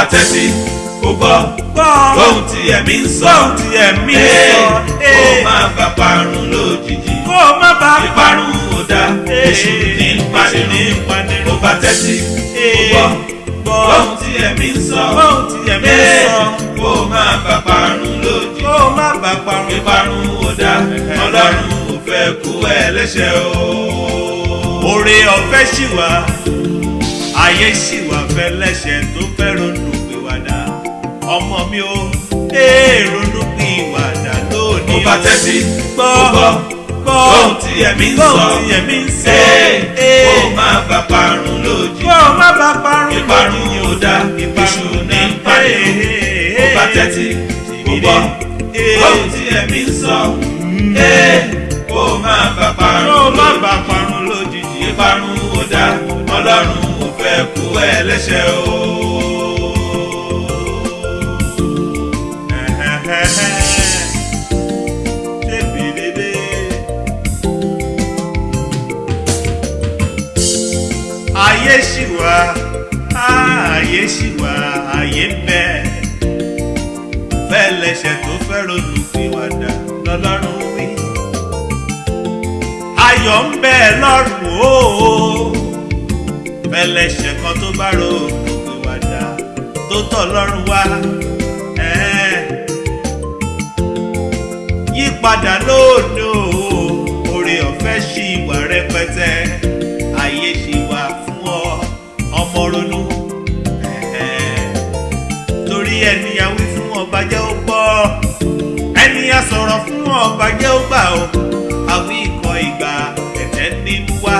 bá tẹ́tí kó gbọ́ lóhun tí ẹ̀mí ń sọ. Gbọ́n tí ẹ̀mí ń sọ. kó má bá parun lójijì. Kó má bá ìparun ò dá. Èṣù ní Èṣù ní bá tẹ́tí kó gbọ́ lóhun tí ẹ̀mí ń sọ. Gbọ́n tí ẹ̀mí ń sọ. Kó má bá parun lójijì. Kó o má bá parun. Ìparun dá. Ọlọ́run ò fẹ́ kú ẹlẹ́ṣẹ̀ o. oore ọ̀fẹ́ ṣì wà. Ayé ṣì wà fẹ́ lẹ́ṣẹ̀ tó fẹ́ ronú mi ò ee ronú pìwàdà lónìí kó bá tẹ́tí gbọ́ gbọ́ lóhun tí ẹ̀mí ń sọ. gbọ́n tí ẹ̀mí ń sọ. Ee, kó má bá parun lójijì. Kó o má bá parun ìparun ò dá èṣù ní ìpanirun kó bá tẹ́tí kó gbọ́ lóhun tí ẹ̀mí ń sọ. Ee, kó má bá o parun lójijì. lójijì. Ìparun ò dá ọlọ́run ò fẹ́ kú ẹlẹ́ṣẹ̀ o. ayé ń bẹ. Fẹlẹsẹ tó fẹ́ ronú pìwàdà lọ́lọ́run wí. Ayọ̀ ń bẹ lọ́rùn o. Fẹlẹsẹ kan tó bá ronú pìwàdà tó tọ̀ lọ́rùn wá. Yípadà o. Oore ọ̀fẹ́ ṣì wà rẹpẹtẹ. Ayé ṣì wà fún ọ. Ọmọ ronú sọ̀rọ̀ fún ọba jẹ́ ó gbà ó àwí ikọ̀ ìgbà ẹ̀tẹ́ ní mú wá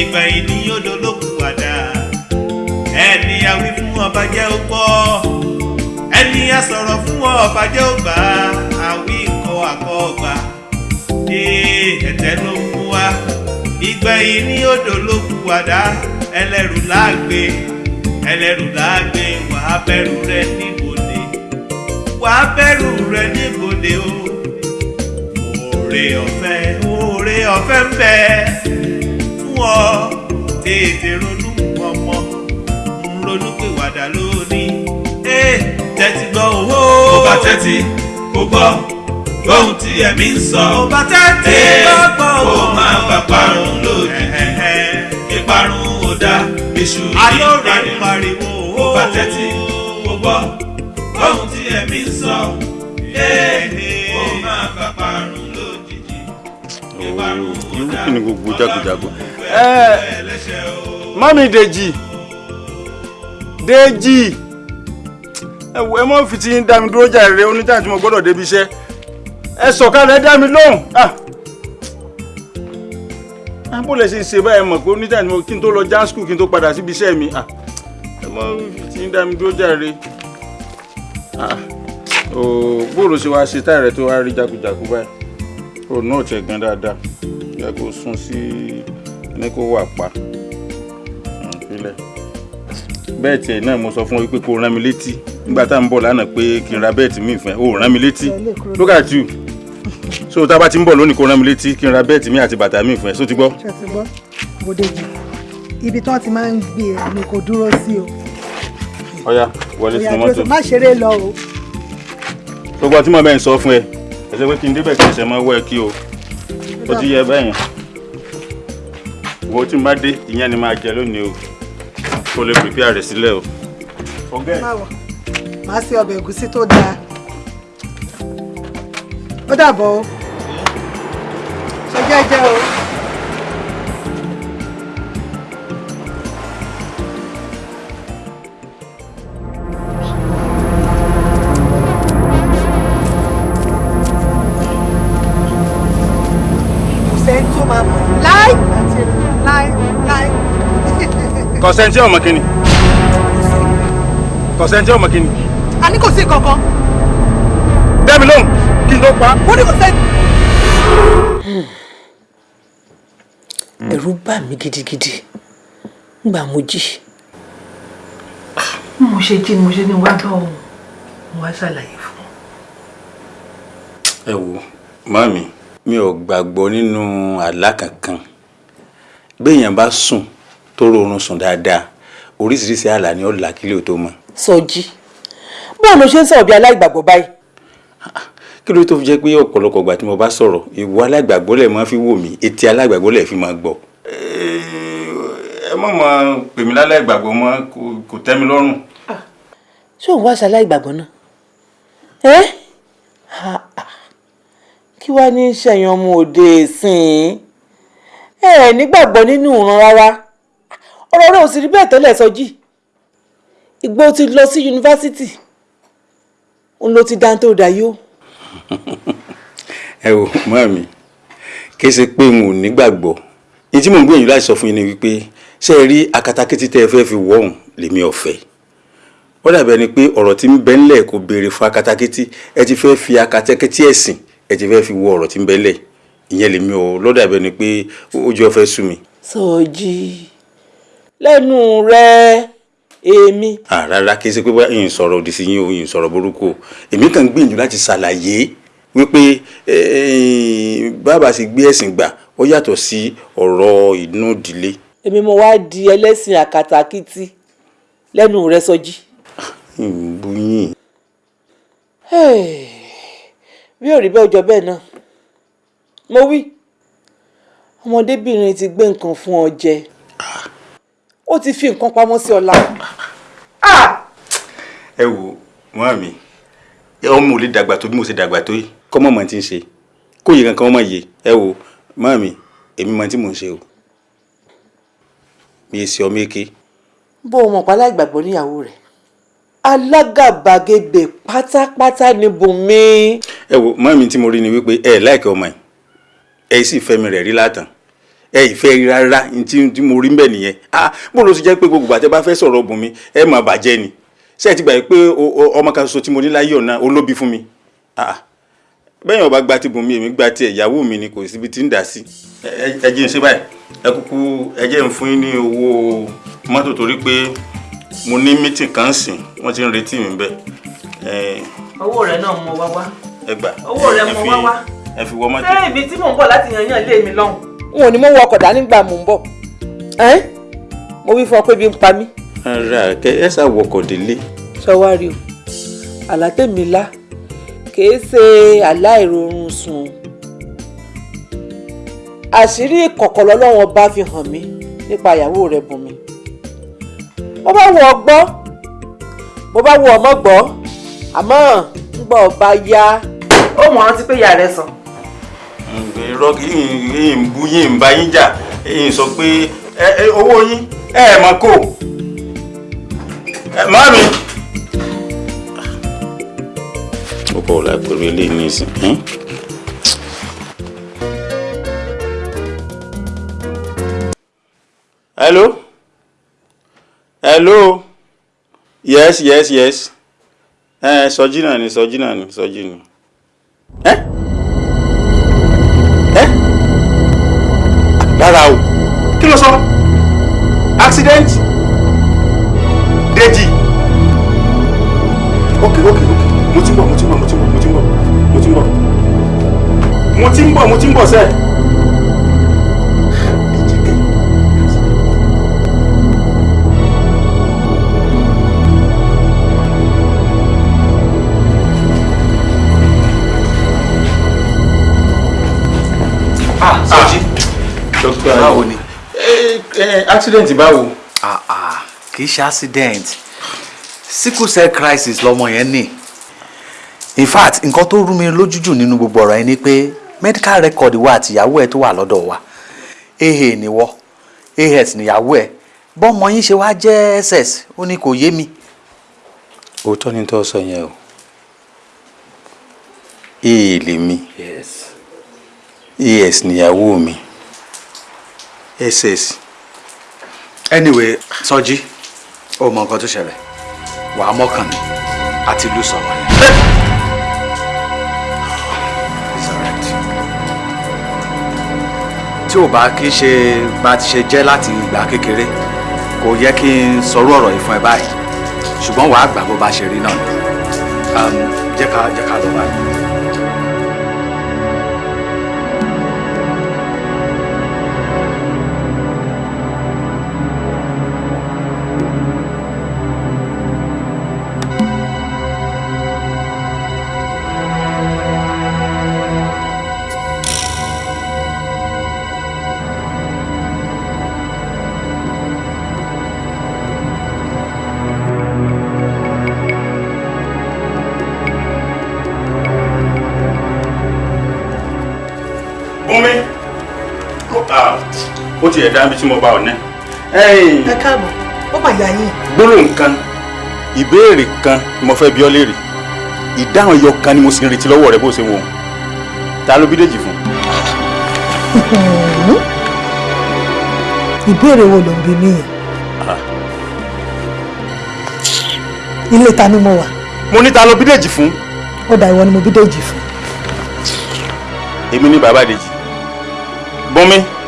ìgbẹ̀yìn ní yóò dolókùn wàdà ẹni a wí fún ọba jẹ́ ó gbọ́ ẹni a sọ̀rọ̀ fún ọba jẹ́ ó gbà àwí ikọ̀ àkọ́ ọgbà ẹ̀tẹ́ ló mú wá ìgbẹ̀yìn ní odò ló kù wàdá ẹlẹ́rù láàgbé ẹlẹ́rù láàgbé wàá bẹ̀rù rẹ níbodè. Wàá bẹ̀rù rẹ níbodè o oore ọ̀fẹ́ oore ọ̀fẹ́ ń bẹ fún ọ. Tètè ronú ọmọ ń ronú pé wàdà lónìí ee tẹ́tí gbọ́ owó. Kó bá tẹ́tí kó gbọ́ lóhun tí ẹ̀mí ń sọ. Ó bá tẹ́tí gbọ́ gbọ́ kó má bá parun lójijì. Ìparun ò dá èṣù ní pariwo kó bá tẹ́tí kó gbọ́ lóhun tí ẹ̀mí ń sọ. Kó má bá parun ìparun ò irú dá kí ni gbogbo o. mami Dèjì Dèjì ẹ mọ fi ti ń dá mi dúró jàre oníjà tí mo gbọ́dọ̀ débi iṣẹ́. Ẹ sọ̀kalẹ̀ dá mi lóhùn. Ah. Ah bó lè ṣe ṣe báyìí mọ̀ pé oníjà tí mo kí n tó lọ jam school kí n tó padà síbi iṣẹ́ mi. Ah. Ẹ mọ fi ti ń dá mi dúró jàre. Ah. O bóòlù ṣe wá ṣe táyà rẹ tó wá rí jákujàku báyìí o náà tẹ gan dáadáa. Yẹ kó sún sí ní kó wà pa. Ìpínlẹ̀ bẹ́ẹ̀ tiẹ̀ náà mo sọ fún ọ pé kó rán mi létí. Nígbà tá à ń bọ̀ lánàá pé kí n ra bẹ́ẹ̀tì mi fẹ́ o rán mi létí. Look at you. So tá a bá ti ń bọ̀ lónìí kó rán mi létí kí n ra bẹ́ẹ̀tì mi àti bàtà mi fẹ́ so ti gbọ́. ṣe ti gbọ́? Bòdejì ibi tí wọ́n ti máa ń gbé ẹ ni kò dúró sí o. Ọ̀ya wọlé Ó yá, sínú dúró sí- mọ́tò. má ṣeré lọ o. Gbogbo ọtí mọ̀ bẹ́ẹ̀ ń sọ fún ẹ ẹsẹ̀ pé kí n débẹ̀ kí ẹsẹ̀ mọ́ wọ́ ẹ kí o. Ó ti yẹ bẹ́ẹ̀ yẹn. Wo tí n bá dé ìyẹn ni máa jẹ lónìí o. Kó lè prepare rẹ̀ sílẹ̀ o. ọ̀gá ẹ̀. Má wọ má sí ọbẹ̀ ẹ̀gúsí tó dáa. Ó dàbọ̀ o. Ṣe jẹ́jẹ́ o. kọ̀sẹ̀ntì ọmọ kìíní kọ̀sẹ̀ntì ọmọ kìíní a ní kò sí kankan dẹ́mi lóhùn kí n tó pa. ó ní kò sẹ́ni. ẹ̀rù bà mí gidigidi ngbà mo jí mo ṣe jí mo ṣe ní wá bá òun mo wá ṣàlàyé fún un. ẹ wo màmí mi ò gbàgbọ́ nínú àlá kankan béèyàn bá sùn tó rọrùn sùn dáadáa oríṣiríṣi àlá ni ó là kílẹ̀ tó mọ́ Sọjí báwo ló ṣe ń sọ̀rọ̀ bí aláìgbàgbọ́ báyìí kí ló tó fi jẹ́ pé ọ̀pọ̀lọpọ̀ ìgbà tí mo bá sọ̀rọ̀ ìwọ alágbàgbọ́ lẹ̀ máa fi wò mí etí alágbàgbọ́ lẹ̀ fi máa gbọ́. ẹ má máa pè mí láláìgbàgbọ́ mọ́ kò- tẹ́ mi lọ́rùn. ṣé òun wá ṣe aláìgbàgbọ́ náà ẹ́ Ha, ha. kí wàá ní ṣẹ̀yìn ọmọ òde ìsìn ẹ ẹ̀ nígbàgbọ́ nínú ìran rárá ọ̀rọ̀ rẹ̀ ò sì rí bẹ́ẹ̀ tẹ́lẹ̀ Sọjí. Ìgbó ti lọ sí yunifásitì òun ló ti dáńtó dayó ẹ wò mọ́ mi kí ṣe pé n ò nígbàgbọ́ ní tí mò ń gbìyànjú láti sọ fún yín ni wípé ṣé ẹ rí akatakítí tẹ́ ẹ fẹ́ fi wọ̀ ọ̀hún lèmi ọ̀fẹ́ ó dàbí ẹni pé ọ̀rọ̀ tí ń bẹ ńlẹ̀ kò béèrè fún akatakítí. Ẹ ti fẹ́ fi akatakítí ẹ̀sìn ẹ ti fẹ́ fi wọ ọ̀rọ̀ tí ń bẹ ńlẹ̀ ìyẹn lèmi ò lọ́dàbí ẹni pé ojú ọ̀fẹ́ sú mi. Sọjí lẹ́nu rẹ̀ èmi. Rárá kí n ṣe pé bá yìnyín sọ̀rọ̀ òdì sí yín o yìnyín sọ̀rọ̀ burúkú o. Èmi kàn ń gbìyànjú láti ṣàlàyé wípé bàbá sì gbé ẹ̀sìn gbà ó yàtọ̀ sí ọ̀rọ̀ inú ìdílé. èmi mo wá di ẹlẹ́sìn àkàtàkìtì lẹ́nu rẹ̀ Sọjí. ìbúyìn Hey, bí ò rí bẹ́ẹ̀ ọjọ́ bẹ́ẹ̀ náà. Mo wí ọmọdébìnrin ti gbé nǹkan fún ọ jẹ ó ti fi nǹkan pamọ́ sí ọlá. Ẹ wo mọ́ mi ọmọ ò lè dàgbà tó bí mo ṣe dàgbà tó yìí. Kọ́ mọ̀ ti ń ṣe. Kó yẹ kankan mọ̀ yé ẹ wo mọ́ mi èmi mọ̀ tí mò ń ṣe o. Mi ì ṣe ọmọ èké bó o mọ̀ pa aláìgbàgbọ́ níyàwó rẹ̀. Alágàbàgebè pátápátá ni Bùnmi. Ẹ wo mọ́ mi tí mo rí ni wípé ẹ láìkẹ́ ọmọ yìí. Ẹ sì fẹ́ mi rẹ̀ rí látàn ẹ ìfẹ́ rí rárá tí mo rí ń bẹ̀ nìyẹn. Ah bó ló ti jẹ́ pé gbogbo àtẹ bá fẹ́ sọ̀rọ̀ Bùnmi ẹ mà bàjẹ́ ni. Ṣé ẹ ti gbà pé ọmọ kan ṣoṣo tí mo ní láyé ọ̀nà olóbi fún mi? Ah bẹ́ẹ̀ ọba gba ti Bùnmi èmi gba tiẹ̀ ìyàwó mi ni kò síbi tí ń dà sí. Ẹ jẹ́ ń ṣe báyìí. Ẹ kúkú ẹ jẹ́ ń fún yín ní owó mọ́tò torí pé mo ní mítìn kan sìn wọ́n ti ń retí mi bẹ́ẹ̀. Owó rẹ̀ náà mo wá wá. Owó rẹ mo wá wá. ẹ fi wọ mọ́tò. ṣé ibi tí mò ń bọ̀ láti yan yàn lé mi lọ́hùn. N ò ní mo wọ ọkọ̀ dání gbà mò ń bọ̀. Mo wí fún ọ pé bí ń pa mí. ara kẹ ẹ sá wọkọ̀ délé. Sọwárí o. Àlá tèmi lá. Kìí ṣe àlá ìrorun sùn. O. àṣírí ìkọ̀kọ̀ lọ́lọ́wọ́n bá fi hàn mí nípa ìyàwó rẹ̀ Bùnmi bó bá wù ọ́ gbọ́. Bó bá wù ọ́ mọ́ gbọ́. Àmọ́ ńgbà ọba yá. Ó mọ̀ rántí pé ìyá rẹ̀ sàn. Irọ́ yín ń bú yín ń bá yín jà. Yín sọ pé owó yín ẹ ẹ máa kó. Ẹ má mi. ó bọ̀ ọ̀la pẹ̀lú hello? Hello? Yes yes yes. Ẹ sọjí náà ni sọjí náà ni sọjí ni. ẹ rárá o. Kí ló sọ? Accident? Deji ok ok ok. Mo ti ń bọ̀ mo ti ń bọ̀ mo ti ń bọ̀ mo ti ń bọ̀ mo ti ń bọ̀. Mo ti ń bọ̀ mo ti ń bọ̀ sẹ́ẹ̀. Accident báwo. ah ah kì í ṣe accident. Sickle cell crisis lọmọ yẹn ní. In fact nǹkan tó rú mi lójú jù nínú gbogbo ọ̀rọ̀ yẹn ni pé medical record wa àtìyàwó ẹ̀ tó wà lọ́dọ̀ wa. Aa ni wọ́ as níyàwó ẹ̀. Bọ́mọ yín ṣe wá jẹ́ ss ó ní kò yé mi. òótọ́ ni tó sọ yẹn o. Ee lèmi yes. as níyàwó mi. Ss anyway Sọjí ó mọ nǹkan tó ṣẹlẹ̀. Wàá mọ́kàn ní àti ìlú sọ̀rọ̀ yẹn. Tí ò bá kí ṣe bá ti ṣe jẹ́ láti ìgbà kékeré kò yẹ kí n sọrú ọ̀rọ̀ yìí fún ẹ báyìí. Ṣùgbọ́n wàá gbà bó bá ṣe rí náà ni. Um, jẹ́ jẹ́ ká lọ báyìí. Ó ti ẹ̀dá bí tí mo bá ọ ẹ̀yìn ẹ káàbọ̀ ó mà yà yín. Gbólóhùn kan ìbéèrè kan ni mo fẹ́ bi ọ́ léèrè. Ìdáhùn ẹyọ kan ni mo sì ń retí lọ́wọ́ rẹ bó ṣe wò ó ta ló bí Dèjì fún. ìbéèrè wo ló ń bi mí? Yẹn ilé ta ni mo wà? Mo ní ta ló bí Dèjì fún. ó dà ìwọ ni mo bí Dèjì fún. Èmi ní bàbá Dèjì. Bùnmi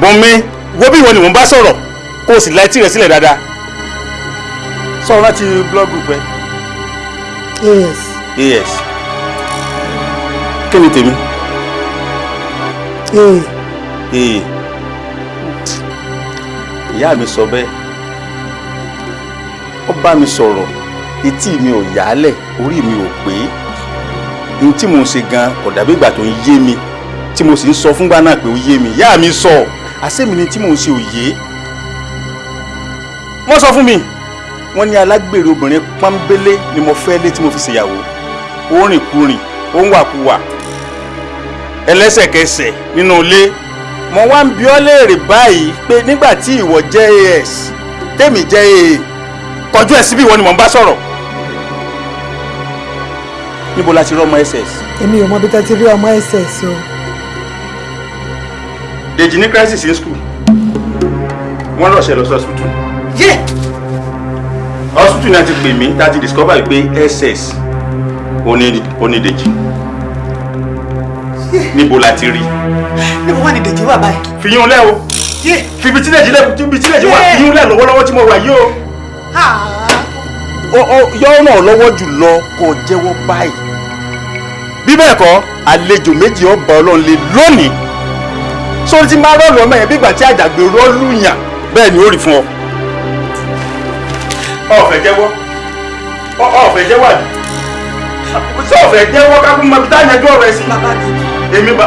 bùnmi wo bí ìwọ ni mò ń bá sọ̀rọ̀ kó o sì la etí rẹ sílẹ̀ dáadáa. Sọ̀rọ̀ láti blọ́ọ̀gù pẹ́ yes. As kí ni tèmi? Ee ee ìyá mi sọ bẹ́ẹ̀. Ó bá mi sọ̀rọ̀ etí mi ò yálẹ̀ orí mi ò pé. Ohun tí mo ń ṣe gan kò dàbí ìgbà tó ń yé mi tí mo sì ń sọ fúngbà náà pé ó yé mi. Ìyá mi sọ àṣẹ́mi ni tí mo ń ṣe òye. Wọ́n sọ fún mi wọ́n ní alágbèrè obìnrin pọ́nbélé ni mo fẹ́ lé tí mo fi ṣèyàwó. Ó rìn kúrìn ẹlẹ́sẹ̀kẹsẹ̀ nínú ilé mo wá ń bi ọ́ léèrè báyìí pé nígbà tí ìwọ jẹ́ as tèmi jẹ́ aa kọjú ẹ̀ síbí ìwọ ni mò ń bá sọ̀rọ̀. Níbo la ti rọ́mọ ss èmi ò mọ bí tẹ́ ti rí ọmọ ss o Dèjì ní crisis in school. Wọ́n lọ́ọ̀ṣẹ́ lọ sí hospital. Yé! Hospital náà ti pè mí láti discover pé ss oní onídèjì níbo la ti rí? Níbo wà ní dèjì wà báyìí? Fi yún lẹ́ o. Ibi tí Dèjì lẹ́ ibi tí Dèjì wà. Fi yún lẹ́ lọ́wọ́lọ́wọ́ tí mo wà yìí o. yọ náà lọ́wọ́ jù lọ kó jẹ́wọ́ báyìí. bí bẹ́ẹ̀ kọ́ àlejò méjì ọba ọlọ́run lè lónìí sórí tí máa rọ́ọ̀lù ọmọ yẹn bí ìgbà tí àjàgbé rọ́ọ̀lù yàn? Bẹ́ẹ̀ ni ó rí fún ọ. ọ̀fẹ́ jẹ́wọ́. Ọ̀fẹ́ jẹ́wọ́ àbí? Sọ ọ̀fẹ́ jẹ́wọ́ kákún mọ ibi tá a yanjú ọ̀rọ̀ ẹ sí. èmi bá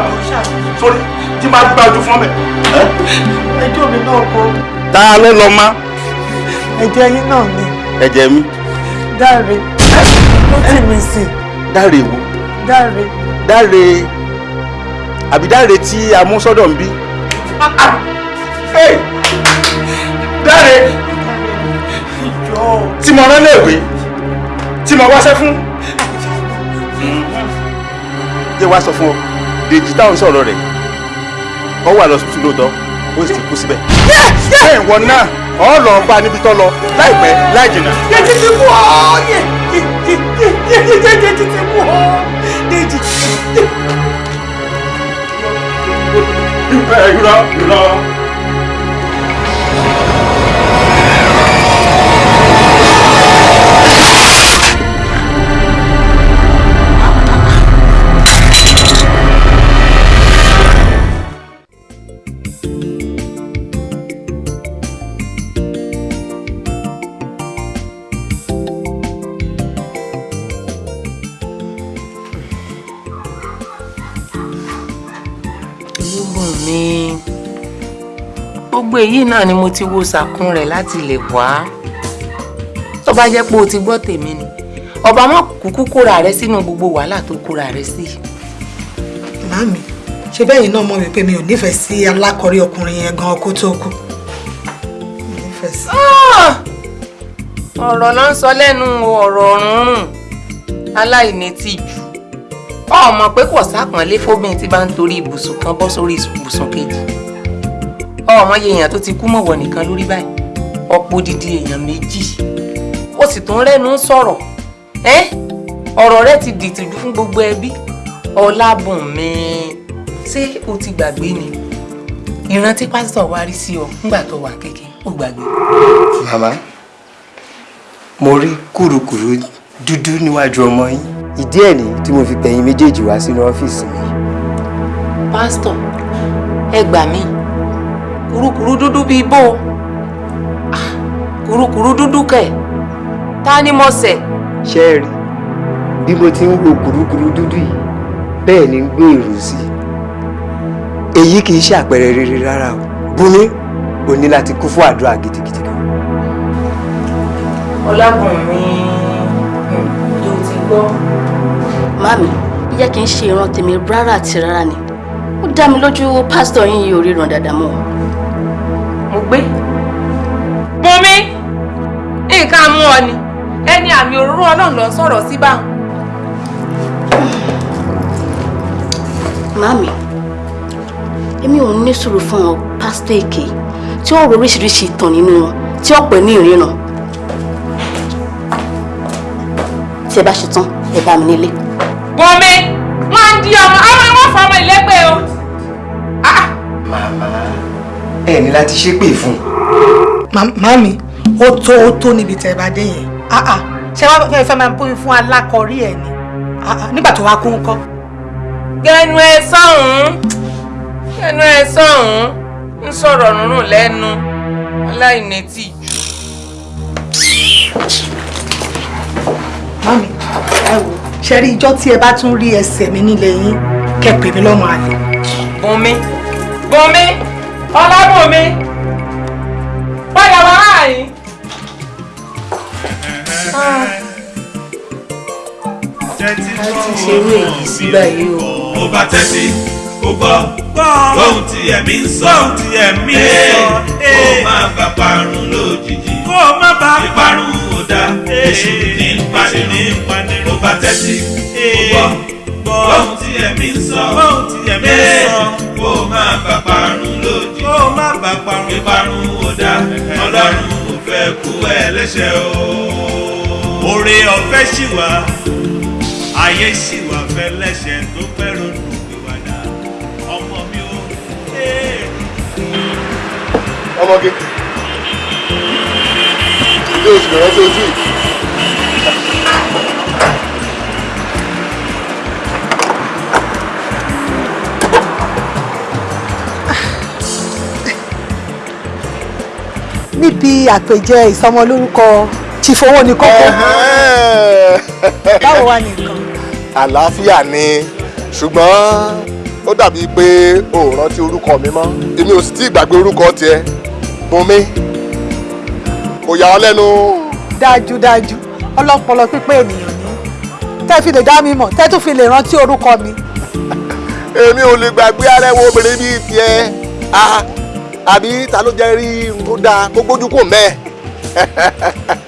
sórí tí máa gbá ojú fún mi. ẹjọ́ mi náà kọ́. Ta ló lọ mọ́? Ẹ̀jẹ̀ yín náà ni. Ẹ̀jẹ̀ mi. Dáre. Ó tì mí sí. Dáre wo? Dáre. Dáre àbí dáre tí a mú sọ́dọ̀ ń bí. Dáre tí mo rán léèwé tí mo wáṣẹ́ fún. jẹ́ wá sọ fún ọ Dèjì táwọn sọ̀rọ̀ rẹ̀ ọ wà lọ sùtù lóòótọ́ ó sì ti kú síbẹ̀. bẹ́ẹ̀ ìwọ náà ọ lọ bá níbi tó lọ láìpẹ́ láì jìnnà. dèjì ti kú ọ́ yé yé yé dèjì ti kú ọ́ dèjì. Ẹ irọ́ irọ́. ológun èyí náà ni mo ti wo sàkún rẹ̀ láti lè wá. Tó bá jẹ́ pé o ti gbọ́ tèmi ni ọba má kúkú kóra rẹ sínú gbogbo wàhálà tó kóra rẹ sí. màmí ṣe bẹ́ẹ̀ yìí náà mọ̀ wípé mi ò nífẹ̀ẹ́ sí alákọ̀ọ́rí ọkùnrin yẹn gan ọkọ tó kù sí. ọ̀rọ̀ náà ń sọ lẹ́nu ọ̀rọ̀ ọ̀rùnrùn aláìní tìjú ọmọ pé kò sápọ̀nlé fóbìnrin tí bá ń torí ibùsùn kan bọ́ sórí ibùsùn kejì ọmọ yẹ èèyàn tó ti kú mọ̀wọ́ nìkan lórí báyìí. Ọ̀pọ̀ odidi èèyàn méjì. Ó sì tún rẹ́nu sọ̀rọ̀. Ẹ́ ọ̀rọ̀ rẹ ti dìtìjú fún gbogbo ẹbí. Ọlábùnmi ṣé o ti gbàgbé ni? Ìrántí pásítọ̀ wá rí sí ọ nígbà tó wà kékeré ó gbàgbé. màmá mo rí kùrukùru dúdú níwájú ọmọ yín. Ìdí ẹ̀ nìyí tí mo fi pẹ̀yìn méjèèjì wá sínú ọ́fíìsì mi. Pásítọ̀ ẹ gbà mí kùrukùru dúdú bíi bó Ah, kùrukùru dúdú kẹ̀. Ta ni mo ṣẹ̀? Ṣé ẹ rí? Bí mo ti ń wo kùrukùru dúdú yìí bẹ́ẹ̀ ni ń gbé èrò sí i. Èyí kì í ṣe àpẹẹrẹ rere rárá o. Bùnmi o ní láti kú fún àdúrà gidigidi kan. Ọlábùnmi yóò ti gbọ́. Mami, jẹ́ kí n ṣe ìran tèmi rárá àti rárá ni. ó dá mi lójú pásítọ̀ yín yìí ò ríran dáadáa mọ́. Mú ọ ni ẹni àmì òróró ọlọ́run lọ sọ̀rọ̀ sí báwọn. Màámi, èmi ò ní sùúrù fún ọ pásítọ̀ èké tí ó rò oríṣiríṣi ìtàn nínú wọn tí ó pè ní ìríran. Tí ẹ bá ṣe tán, ẹ bá mi nílé. Bùnmi wọ́n ń di ọmọ àwọn ẹ̀wọ̀n fún ọmọ ìlẹ́gbẹ̀ẹ́ o. màmá ẹ ní láti ṣépè fún un. Ó tó ó tó níbi tẹ́ bá dé yẹn Ah, ah. ṣé wàá fẹ́ fẹ́ máa bóyá fún alákọ̀ọ́rí ẹ̀ ni Ah, ah. nígbà tó wá kún kọ́. gẹnu ẹ sọ̀hún gẹnu ẹ sọ̀hún ń sọ̀rọ̀ rúnrún lẹ́nu aláìnẹ́tì. màámi ẹ wò ṣe rí ijọ́ tí ẹ bá tún rí ẹsẹ̀ mi nílé yín kẹ́ pè mí lọ́mọ àlè. Bùnmi Bùnmi Ọlábùnmi padà wá àyín. tẹ́tí ṣerú èyí sí báyìí o. ó bá tẹ́tí ó gbọ́ ohun tí ẹ̀mí ń sọ ohun tí ẹ̀mí ń sọ kó má bá parun lójijì kó má bá ìparun ò dá èṣù ní panirun ó bá tẹ́tí ó gbọ́ ohun tí ẹ̀mí ń sọ ohun tí ẹ̀mí ń sọ kó má bá parun lójijì kó má bá parun ìparun ò dá ọlọ́run ò fẹ́ kú ẹlẹ́ṣẹ̀ o. oore ọ̀fẹ́ ṣì wà ayé sì wà fẹ́ lẹ́sẹ̀ tó fẹ́ ronú ìwàdà. Ọmọ mi ò ọmọge ilé oṣù bẹ̀rẹ̀ sí ojú yìí. níbi àpèjẹ ìsọmọlórúkọ tìfowó ní kókó báwo wà ní nǹkan. àlàáfíà ni. Ṣùgbọ́n ó dàbí pé o ò rántí orúkọ mi mọ́. Èmi ò sì tí ì gbàgbé orúkọ tiẹ̀. Bùnmi kò yà ọ́ lẹ́nu. dájúdájú ọlọ́pọlọ pípé ènìyàn ni. Tẹ́ fi lè dá mi mọ̀ tẹ́ tún fi lè rántí orúkọ mi. èmi ò lè gbàgbé arẹwọ obìnrin bíi tiẹ̀. Ah àbí ta ló jẹ́ rí? N tó dáa kó gbójú kò mẹ́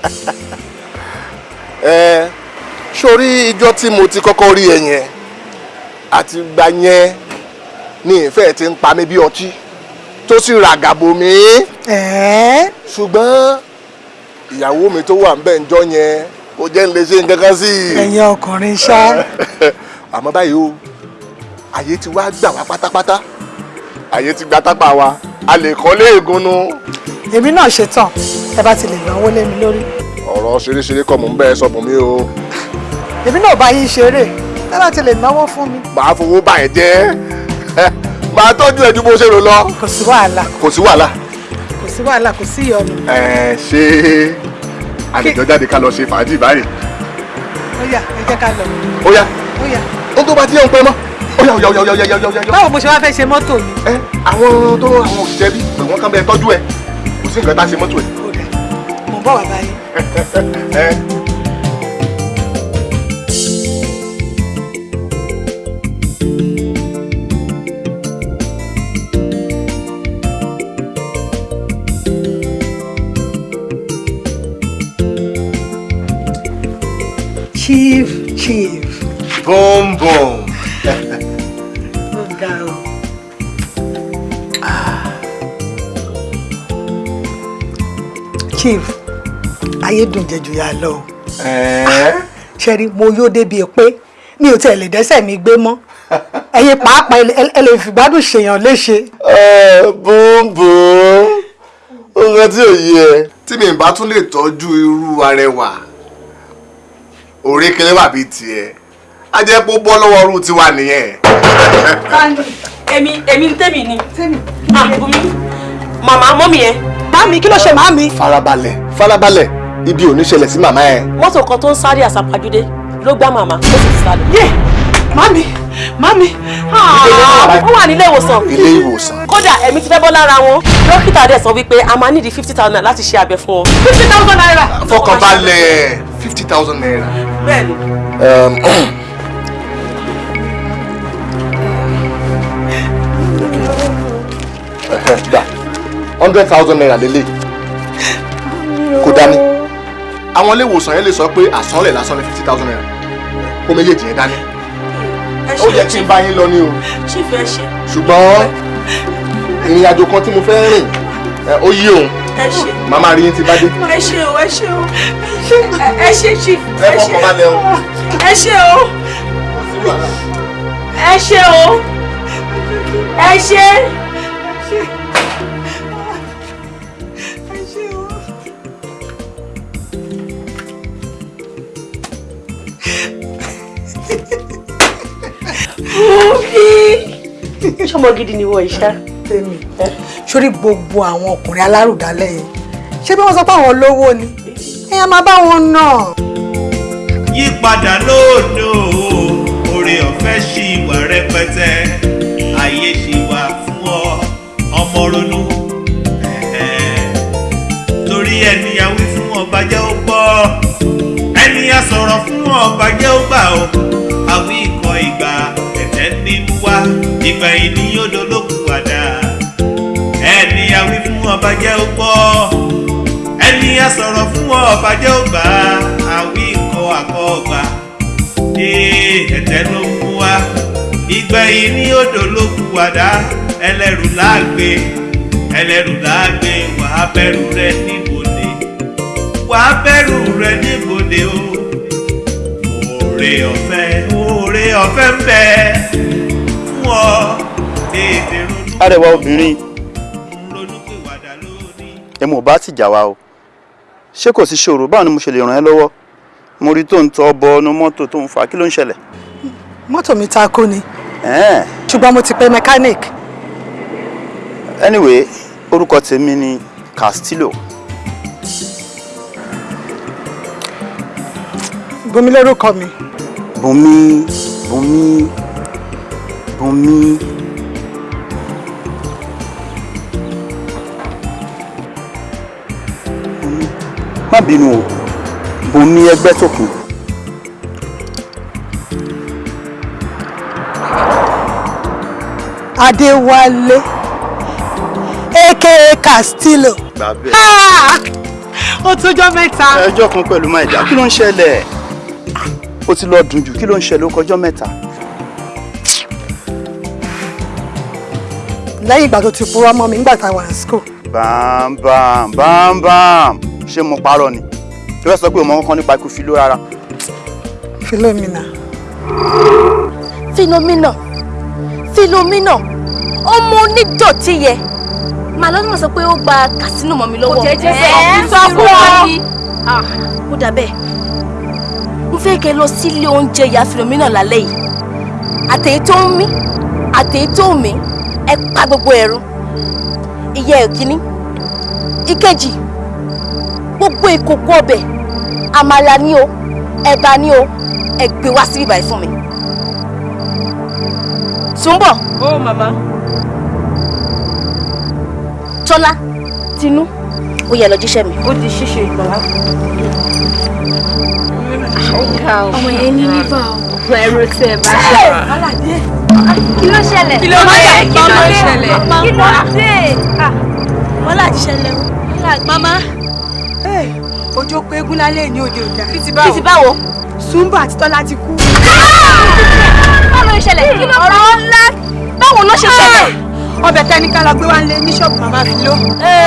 ẹ sórí ijọ́ tí mo ti kọ́kọ́ rí ẹ yẹn àti gbà yẹn ní ìfẹ́ ti ń pa mí bí ọtí tó sì ràgàbò mi. Ẹ̀ẹ́ ṣùgbọ́n ìyàwó mi tó wà ń bẹ̀ ń jọ́ yẹn kò jẹ́ ń lè ṣe nǹkan kan sí i. Ẹ̀yin ọkùnrin ṣá. Àmọ́ báyìí o àyè ti wá gbà wá pátápátá. Àyè ti gba tápà wa a lè kọ́ léègùn nu. èmi náà ṣetán ẹ bá ti lè náwó lé mi lórí ọ̀rọ̀ ṣeréṣeré kọ́ mò ń bẹ́ẹ̀ sọ fún mi o. Èmi náà bá yín ṣeré. Bá ti lè náwó fún mi. Màá fowó bá ẹ̀ jẹ́. Màá tọ́jú ẹ̀ ju bó ṣe rò lọ. Kò sí wàhálà. Kò sí wàhálà. kò sí wàhálà kò sí ìyọnu. Ẹ ṣé. Àlejò jáde ká lọ ṣe fàájì báyìí. Ó yá ẹ jẹ́ ká lọ. Ó yá. Ó yá. Ó tó bá tí yẹn ń pẹ́ mọ́. Ó yá ó yá ó yá ó yá ó yá báwo mo ṣe wá fẹ́ ṣe mọ́tò mi? Ẹ àwọn tó àwọn òṣìṣẹ́ bí wọ́n kàn bẹ́ẹ̀ tọ́jú ẹ. Kò sí nǹkan tá a ṣe mọ́tò ẹ. Ó dẹ̀ mo bọ̀ wá báyìí. ẹ chief chief boom ayé dùn jẹjù yà lọ o. Ṣe rí mo yóò débi pé mi ò tiẹ̀ lè dẹ́sẹ̀ mi gbé mọ́. Ẹ̀yin pàápàá ẹ- lè fìgbádùn ṣèyàn léṣe. boom boom nǹkan tí ò yé ẹ. tí mi bá tún lè tọ́jú irú arẹwà òrékelé wà bíi tiẹ̀. Á jẹ́ pé ó bọ́ lọ́wọ́ irú tiwa nìyẹn. èmi èmi tèmi ni. Ah Bùnmi màmá mọ́mì ẹ. Màmí kí ló ṣe màmí? farabalẹ̀ farabalẹ̀ ibi ò ní ṣẹlẹ̀ sí màmá ẹ. mọ́tò kan tó ń sáré àsàpàjúdé ló gbá màmá ó sì ti sáré. yé màmí màmí. ó wà nílé ìwòsàn ilé ìwòsàn. kódà ẹ̀mí ti fẹ́ bọ́ lára wọn dókítà dẹ̀ sọ wípé a máa nídìí fifty thousand láti ṣe abẹ fún wọn. fifty thousand naira. fọkànbalẹ̀ fifty thousand naira. bẹ́ẹ̀ni. Gbà hundred thousand naira lélẹ̀ kò dání àwọn ilé ìwòsàn yẹn lè sọ pé àsanlẹ̀ lásán ní fifty thousand naira. Kó méjèèjì yẹn dání. Ó yẹ kí n bá yín lọ ní o. Ṣùgbọ́n ìrìn àjò kan tí mo fẹ́ rìn ó yí òun. Màmá rí yín ti bá dé. Ẹ ṣe o ẹ ṣe o. Ẹ- ṣe chief ẹ ṣe o. ẹ ṣe o. Ẹ ṣe o. Ẹ ṣe. Ṣọmọ gidi ni wọ ìṣá. tèmi. Sórí gbogbo àwọn ọkùnrin alárùdálẹ̀ yẹn ṣé bí wọ́n sọ pé àwọn olówó ni? Èèyàn máa bá wọn nà. yípadà lóòdò oore ọ̀fẹ́ ṣì wà rẹpẹtẹ. Ayé ṣì wà fún ọ. Ọmọ ronú. Torí ẹni a wí fún ọba jẹ́ ó gbọ́. Ẹni a sọ̀rọ̀ fún ọba jẹ́ ó gbà ó yìí ni yóò dolókùn padà. Ẹni a wí fún ọba jẹ́ ó gbọ́ ẹni a sọ̀rọ̀ fún ọba jẹ́ ó gbà. Àwí ikọ̀ àkọ́ ọgbà ee ẹ̀tẹ́ ló mú wá ìgbà yìí ni yóò dolókùn padà. Ẹlẹ́rù láàgbé. Ẹlẹ́rù láàgbé. Wàá bẹ̀rù rẹ níbodè. Wàá bẹ̀rù rẹ níbodè o. Oore ọ̀fẹ́ oore ọ̀fẹ́ ń bẹ ọ tètè ronú. Arẹwà obìnrin. Ronúpìwàdà lónìí. ẹ mọ̀ bá ti jà wá o. Ṣé kò sí ṣòro? Báwo ni mo ṣe lè ràn ẹ́ lọ́wọ́? Mo rí tó ń tọ́ bọ ọnu mọ́tò tó ń fà kí ló ń ṣẹlẹ̀. mọ́tò mi takú ni. Ẹ̀ẹ́n. ṣùgbọ́n mo ti pe mechanic. Anyway orúkọ tèmi ni Castillo. Bomi lórúkọ mi. Bùnmi Bùnmi Bùnmi má bínú o Bùnmi ẹgbẹ́ kù adéwálé aka castillo gbà bẹ́ẹ̀. Ah! ó tójọ́ mẹ́ta ẹjọ́ kan pẹ̀lú maida kí ló ń ṣẹlẹ̀ ó ti lọ dùn jù kí ló ń ṣẹlẹ̀ ó kọjọ́ mẹ́ta. Lẹ́yìn ìgbà tó ti purọ́ mọ́ mi nígbà tá a wà ní school. Bámbám bámbám ṣé mo parọ́ ni? Tó fẹ́ sọ pé o mọ kankan nípa ikú Fílò rárá. philomena Philomena Philomena ọmọ onídọ̀tí yẹ. Màá lọ́dún sọ pé ó gba kàsínò mọ́ mi lọ́wọ́. Kò jẹ́ jẹ́ sọ, fún ọ. ni. Ah, ó dà bẹ́ẹ̀. Mo fẹ́ kẹ́ lọ sílé oúnjẹ ìyá Philomena lálẹ́ yìí. Àtẹ̀yí tó ń mí àtẹ̀yí tó ń mí ẹ pa gbogbo ẹ̀rù ìyá ẹ̀ kínní ìkejì gbogbo ìkòkò ọbẹ̀ àmàlà ni o ẹ̀bà ni o ẹ gbé wá sí ibàyí fún mi. Túnbọ̀. ó màmá. Tọ́lá Tinú ó yẹ lọ jíṣẹ́ mi. ó di ṣíṣe ìgbàlá. ọmọ yẹn ní liver o. ẹrù tí ẹ bá ṣe wà. Kí ló ṣẹlẹ̀? Kí ló dé? Kí ló ṣẹlẹ̀? kí ló dé? wọ́n láti ṣẹlẹ̀ o. mama ojú pé eégún lálẹ́ ní òde òjà ti báwo? Sùnbà àti Tọ́lá ti kú. báwo ló ṣẹlẹ̀? ọ̀rọ̀ ńlá báwo ló ṣe ṣẹlẹ̀? ọbẹ̀ tẹ́níkà la gbé wá lé ní ṣọ́ọ̀bù màmá fi ló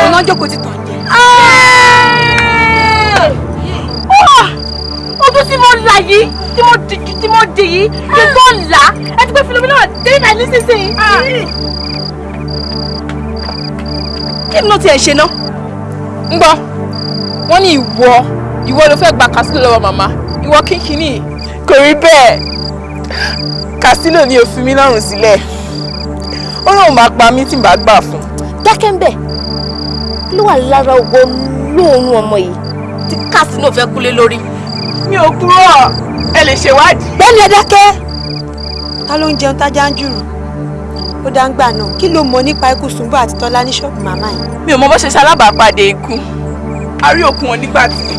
ọ̀nà jókòó ti tàn jẹ. ojú tí mo là yìí tí mo dìjú tí mo dì yìí kí n tó là á ẹ ti pé Philomena dé ibà nísinsìnyí. kí ni ó tiẹ̀ ṣe ná? ń gbọ́ wọ́n ní ìwọ ìwọ ló fẹ́ gba Castillo lọ́wọ́ màmá ìwọ kínkínní kò rí bẹ́ẹ̀ Castillo ni ó fi mí lọ́rùn sílẹ̀ ó lóun máa pa mí tí n bá gbà fún. dákẹ́ ń bẹ̀ ló wà lára ògbó lóòrùn ọmọ yìí tí Castillo fẹ́ kúlé lórí. mi ò kúrò ẹ lè ṣèwádìí. bẹ́ẹ̀ni ẹ dákẹ́ ta ló ń jẹun tájá ń jùrù ó dá ń gbà náà kí ló mọ nípa ikú Sùnbà àti Tọ́lá ní ṣọ́ọ̀bù màmá yìí. mi ò mọ bó ṣe ṣalábàápàdé ikú a rí òkun wọn nígbà tí.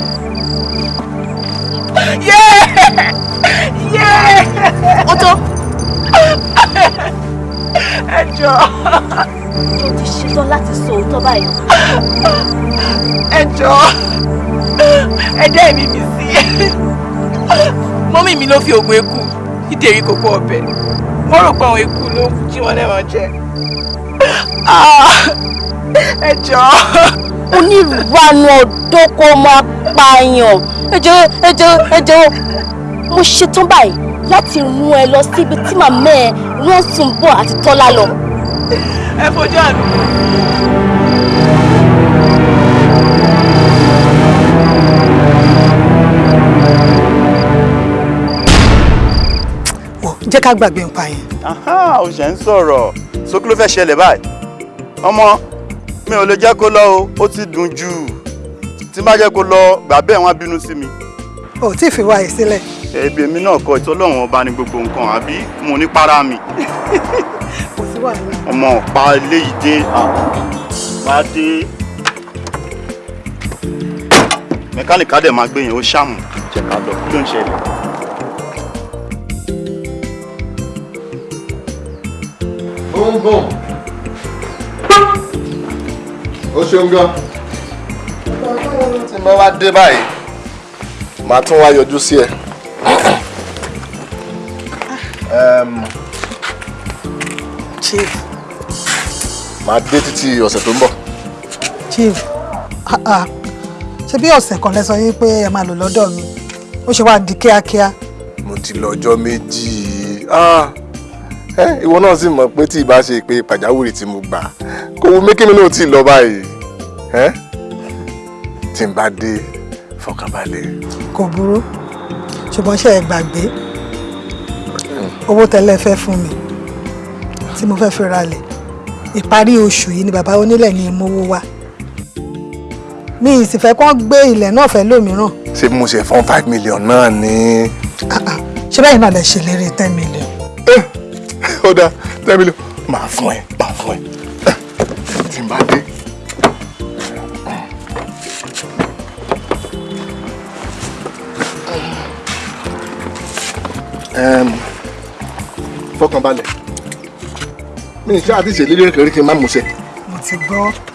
ó tó. ẹ jọ. ó ti ṣe ṣetán láti sọ òótọ́ báyìí. ẹ jọ̀ọ́ ẹ dá ẹ̀mí mi sí mọ́mí mi ló fi oògùn eku ìdérí kókó ọbẹ̀ wọ́n rò pé àwọn eku ló ń jí wọn lẹ́wọ̀n jẹ Ah, ẹ jọ̀ọ́. onírúurú ọ̀dọ́ kó máa pààyàn ẹ jọ̀ọ́ ẹ jọ̀ọ́ ẹ jọ̀ọ́ mo ṣetán báyìí láti rún ẹ lọ síbi tí màmá ẹ rán Sùnbọ̀ àti Tọ́lá lọ. ẹ fojú àná. Jẹ́ ká gbàgbé nǹkan yẹn. O ṣe ń sọ̀rọ̀. Sókè ló fẹ́ ṣẹlẹ̀ báyìí? Ọmọ mi ò lè jẹ́ kó lọ o ó ti dùn jù. Tí bá jẹ́ kó lọ gbà bẹ́ẹ̀ wọ́n á bínú sí mi. Ò tí ì fi wá yìí sílẹ̀. ẹbí èmi náà kọ ìtọ́lọ́wọ́n ọba ní gbogbo nǹkan àbí mo ní para mi? Kò sí wàhálà. ọmọ ọ̀pá eléyìí dé. Bá dé. Mẹkáníkì á dẹ̀ máa gbé yẹn ó ṣàmù. Jẹ́ ká lọ. Kí ló ń ṣẹlẹ̀. Bùnbùn. O ṣeun gan. Tí bá wá dé báyìí, màá tún wá yọjú sí ẹ. Chief Màá dé títí ọ̀sẹ̀ tó ń bọ̀. chief ah ah ṣe bí ọ̀sẹ̀ kan lẹ sọ yín pé ẹ máa lò lọ́dọ̀ mi ó ṣe wá di kíákíá. Mo ti lọ ọjọ́ méjì. Ah, Ìwọ náà sì mọ̀ pé tí ì bá ṣe pé pàjáwìrì tí mo gbà kò wù mí kí mi náà tí ì lọ báyìí. Tí n bá dé fọkànbalẹ̀. kò burú ṣùgbọ́n ṣe é gbàgbé owó tẹ́lẹ̀ fẹ́ fún mi tí mo fẹ́ fi ralẹ̀ ìparí oṣù yìí ni bàbá onílẹ̀ ní ìmọ̀wó wa mi ì sì fẹ́ kó gbé ilẹ̀ náà fẹ́ lómìíràn Ṣé mo ṣe fọ́n five million náà ní. ṣé báyìí náà lè ṣèlérí ten million. Ó dáa ten million máa fún ẹ máa fún ẹ tí n bá dé. Fọkànbalẹ̀ mi ì ṣáà ti ṣèlérí kékeré kí n má mú ṣe. mo ti gbọ́.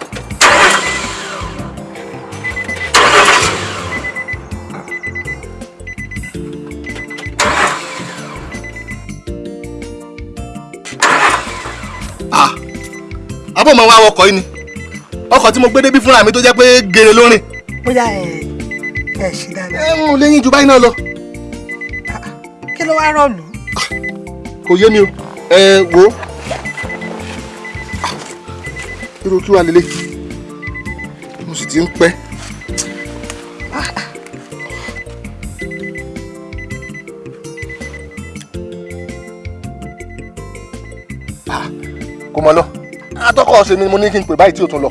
Abọ́ máa wá ọkọ̀ yìí ni ọkọ̀ tí mo gbé débí fúnra mi tó jẹ́ pé gèrè lórin. bóyá ẹ ẹ ṣì dáadáa. ẹ ń léyìn ju báyìí náà lọ. kí ló wá rọ̀lú. kò yé mi o ẹ wo irú kí wàá lélẹ̀ mo sì ti ń pẹ́. kò mọ lọ atọ́kọ̀ ọ̀sẹ̀ mi ni mo ní kí n pè báyìí tí o tún lọ.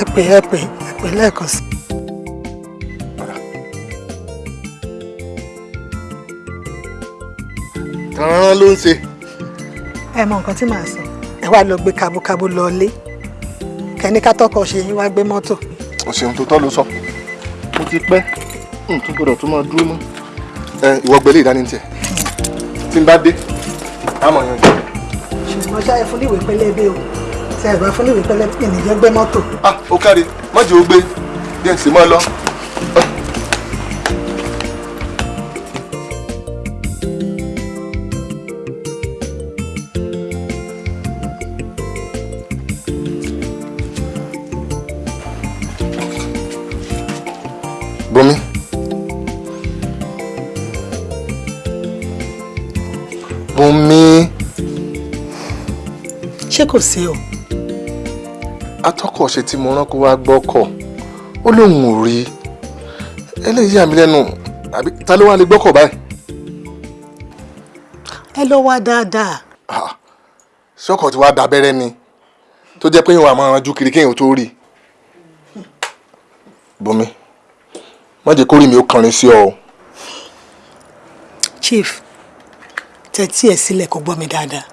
ẹ pè ẹ pè ẹ pè lẹ́ẹ̀kan sí. kàn-án ló ń ṣe. ẹ mọ nǹkan tí màá sọ ẹ wá lọ gbé kábúkábú lọ lé kẹ́ni ká tọkọ ṣe yín wá gbé mọ́tò. o ṣeun tó tọ́ ló sọ mo ti pẹ́ n tún gbọdọ̀ tún máa dúró mọ́ ìwọ gbélé ìdání tiẹ̀ tí n bá dé àmọ̀ yan jù. ṣùgbọ́n ṣá ẹ fún níwèé pẹlẹbẹ o tí ẹ bá fún níwèé pẹlẹbẹ ènìyàn gbé mọ́tò. ah ó kárí mọ́jì ó gbé bí ẹ̀ sì mọ́ lọ. Bùnmi. Bùnmi. ṣé kò sí o. atọ́kọ̀ ṣe tí mo rán kó wá gbọ́kọ̀ ó lóun ò rí eléyìí àmì lẹ́nu àbí ta ló wá lè gbọ́kọ̀ báyìí. ẹ lọ wá dáadáa. sọ́kọ̀ tí wàá da abẹ́rẹ́ ni tó jẹ́ pé ìwọ̀n àmọ́ ranjú kiri kéèyàn tó rí. Bùnmi má jẹ́ kórìí mi ó kànrin sí ọ o. chief tẹ́tí ẹ̀ sílẹ̀ kó gbọ́ mi dáadáa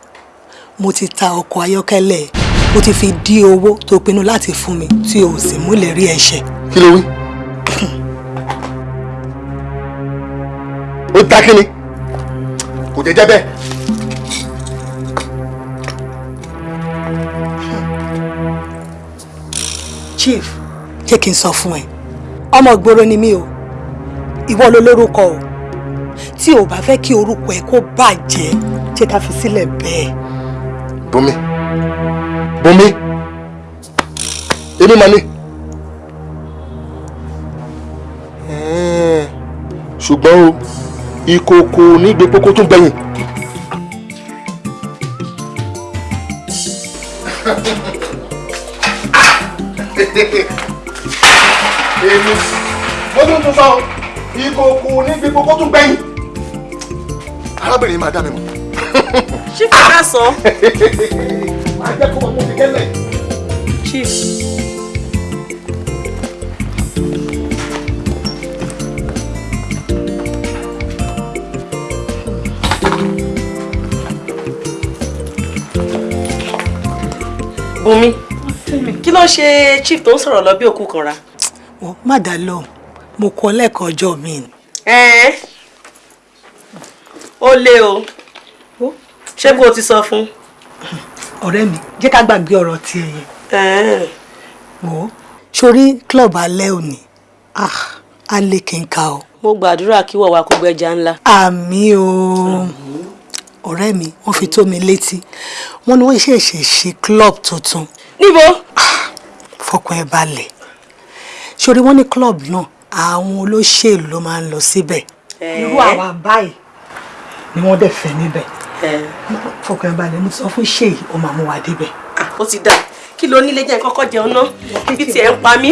mo ti ta ọkọ̀ ayọ́kẹ́lẹ́ mo ti fi dí owó tó pinnu láti fún mi tí o sì múlẹ̀ rí ẹ̀ṣẹ̀. kí ló wí. ó ta kí ni kò jẹ́ jẹ́ bẹ́ẹ̀. chief jẹ́ kí n sọ fún ẹ ọmọ ìgboro ni mí o ìwọ ló lórúkọ o tí o bá fẹ́ kí orúkọ ẹ kó bàjẹ́ jẹ́ ká fi sílẹ̀ bẹ́ẹ̀. Bùnmi Bùnmi èmi mà. Ẹ̀ẹ́, ṣùgbọ́n o ìkòkò nígbè kókó tún gbẹ̀yìn. èmi mo tún tún sọ ìkòkò nígbè kókó tún gbẹ̀yìn. arábìnrin máa dá mi mọ̀. ṣé kàkà sọ. jẹ́ kó wọn mú mi kẹ́lẹ̀. chief. Bùnmi kí ló ṣe chief tó ń sọ̀rọ̀ lọ bí òkú kan ra. wọ́n má dá lóhùn mo kọ́ lẹ́ẹ̀kan ọjọ́ mi ni. ó lé o ṣé kó o ti sọ fún. Ọ̀rẹ́ mi jẹ́ ká gbàgbé ọ̀rọ̀ tiẹ̀ yẹn. wò ó sórí club alẹ́ òní ah alẹ́ kì í ka o. mo gbàdúrà kí wọ́n wá kó gbẹ́jà ńlá. àmì o ọ̀rẹ́ mi wọ́n fi tó mi létí wọ́n ní wọ́n ṣẹ̀ṣẹ̀ ṣe club tuntun. níbo. fọkàn ẹ balẹ̀ sórí wọ́n ní club náà àwọn olóṣèlú ló máa ń lọ síbẹ̀. irú àwa báyìí ni wọ́n dẹ̀ fẹ́ níbẹ̀. Fọkàn balẹ̀ mo ti sọ fún ó máa mú wa débẹ̀. ó ti dà kí ló nílé jẹ́ kọ́kọ́ jẹun ná bí tiẹ̀ ń pa mí.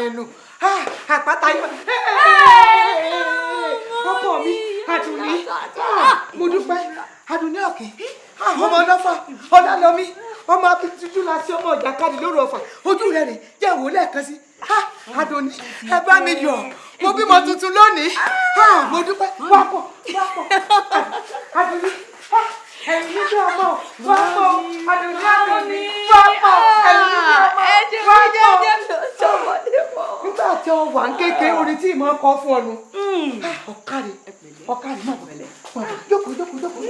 Rìnnù Ah, àpáta yọ ọkọ mi àdùnní mo dúpẹ́. Àdùnní ọ̀kẹ́ ọmọ ọlọ́fà. Ọlọ́lọ́mí ọmọ abitujú la sí ọmọ ìjàkadì lóru ọ̀fà. Ojú rẹ̀ rẹ̀ jẹ́ ìwò lẹ́ẹ̀kan sí. Àdùnní ẹ bá mi yọ̀. Mo bímọ tuntun lónìí. Mo dúpẹ́. Wá pọ̀ wá pọ̀. Àdùnní ẹ̀yin níbi ọmọ wá pọ̀. Àdùnní àdùnní wá pọ̀. Ẹ̀yin níbi ọmọ wá pọ̀. nígbà tí ọ wà ń kékeré orin tí ìmọ̀ kọ́ fún ọ nu. Ọ̀kadì ọ̀kadì má bọ̀lẹ̀ jókòó jókòó jókòó.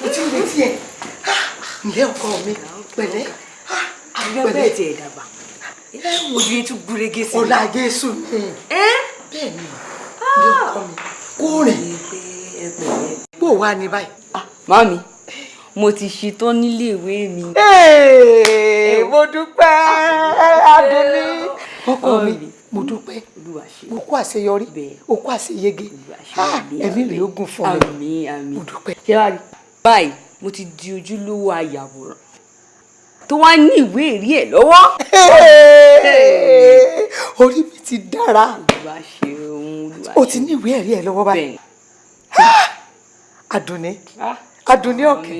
Mo ti ń retí ẹ̀. Ǹlẹ́ ọkọ mi? Pẹ̀lẹ́. Àbúrò bẹ́ẹ̀ tiẹ̀ dàgbà. Ojú yẹn tún gúrégé sí i. ọ̀la jésù ni. Bẹ́ẹ̀ ni. Ọkọ mi? Kó rìn bó wà ní báyìí. Màmí, mo ti ṣetán nílé ìwé mi. Mo dúpẹ́ Adùnní. ọkọ mi mo dúpẹ́ mo kó àṣeyọrí o kó àṣeyege Ah, ẹ̀mí rẹ̀ ó gùn fún mi. Mo dúpẹ́. Báyìí, mo ti di ojúlówó ayàwòrán tó wá ní ìwé ẹ̀rí ẹ̀ lọ́wọ́. orí mi ti dára o ti ní ìwé ẹ̀rí ẹ̀ lọ́wọ́ báyìí. Adùnní. Adùnní ọ̀kẹ́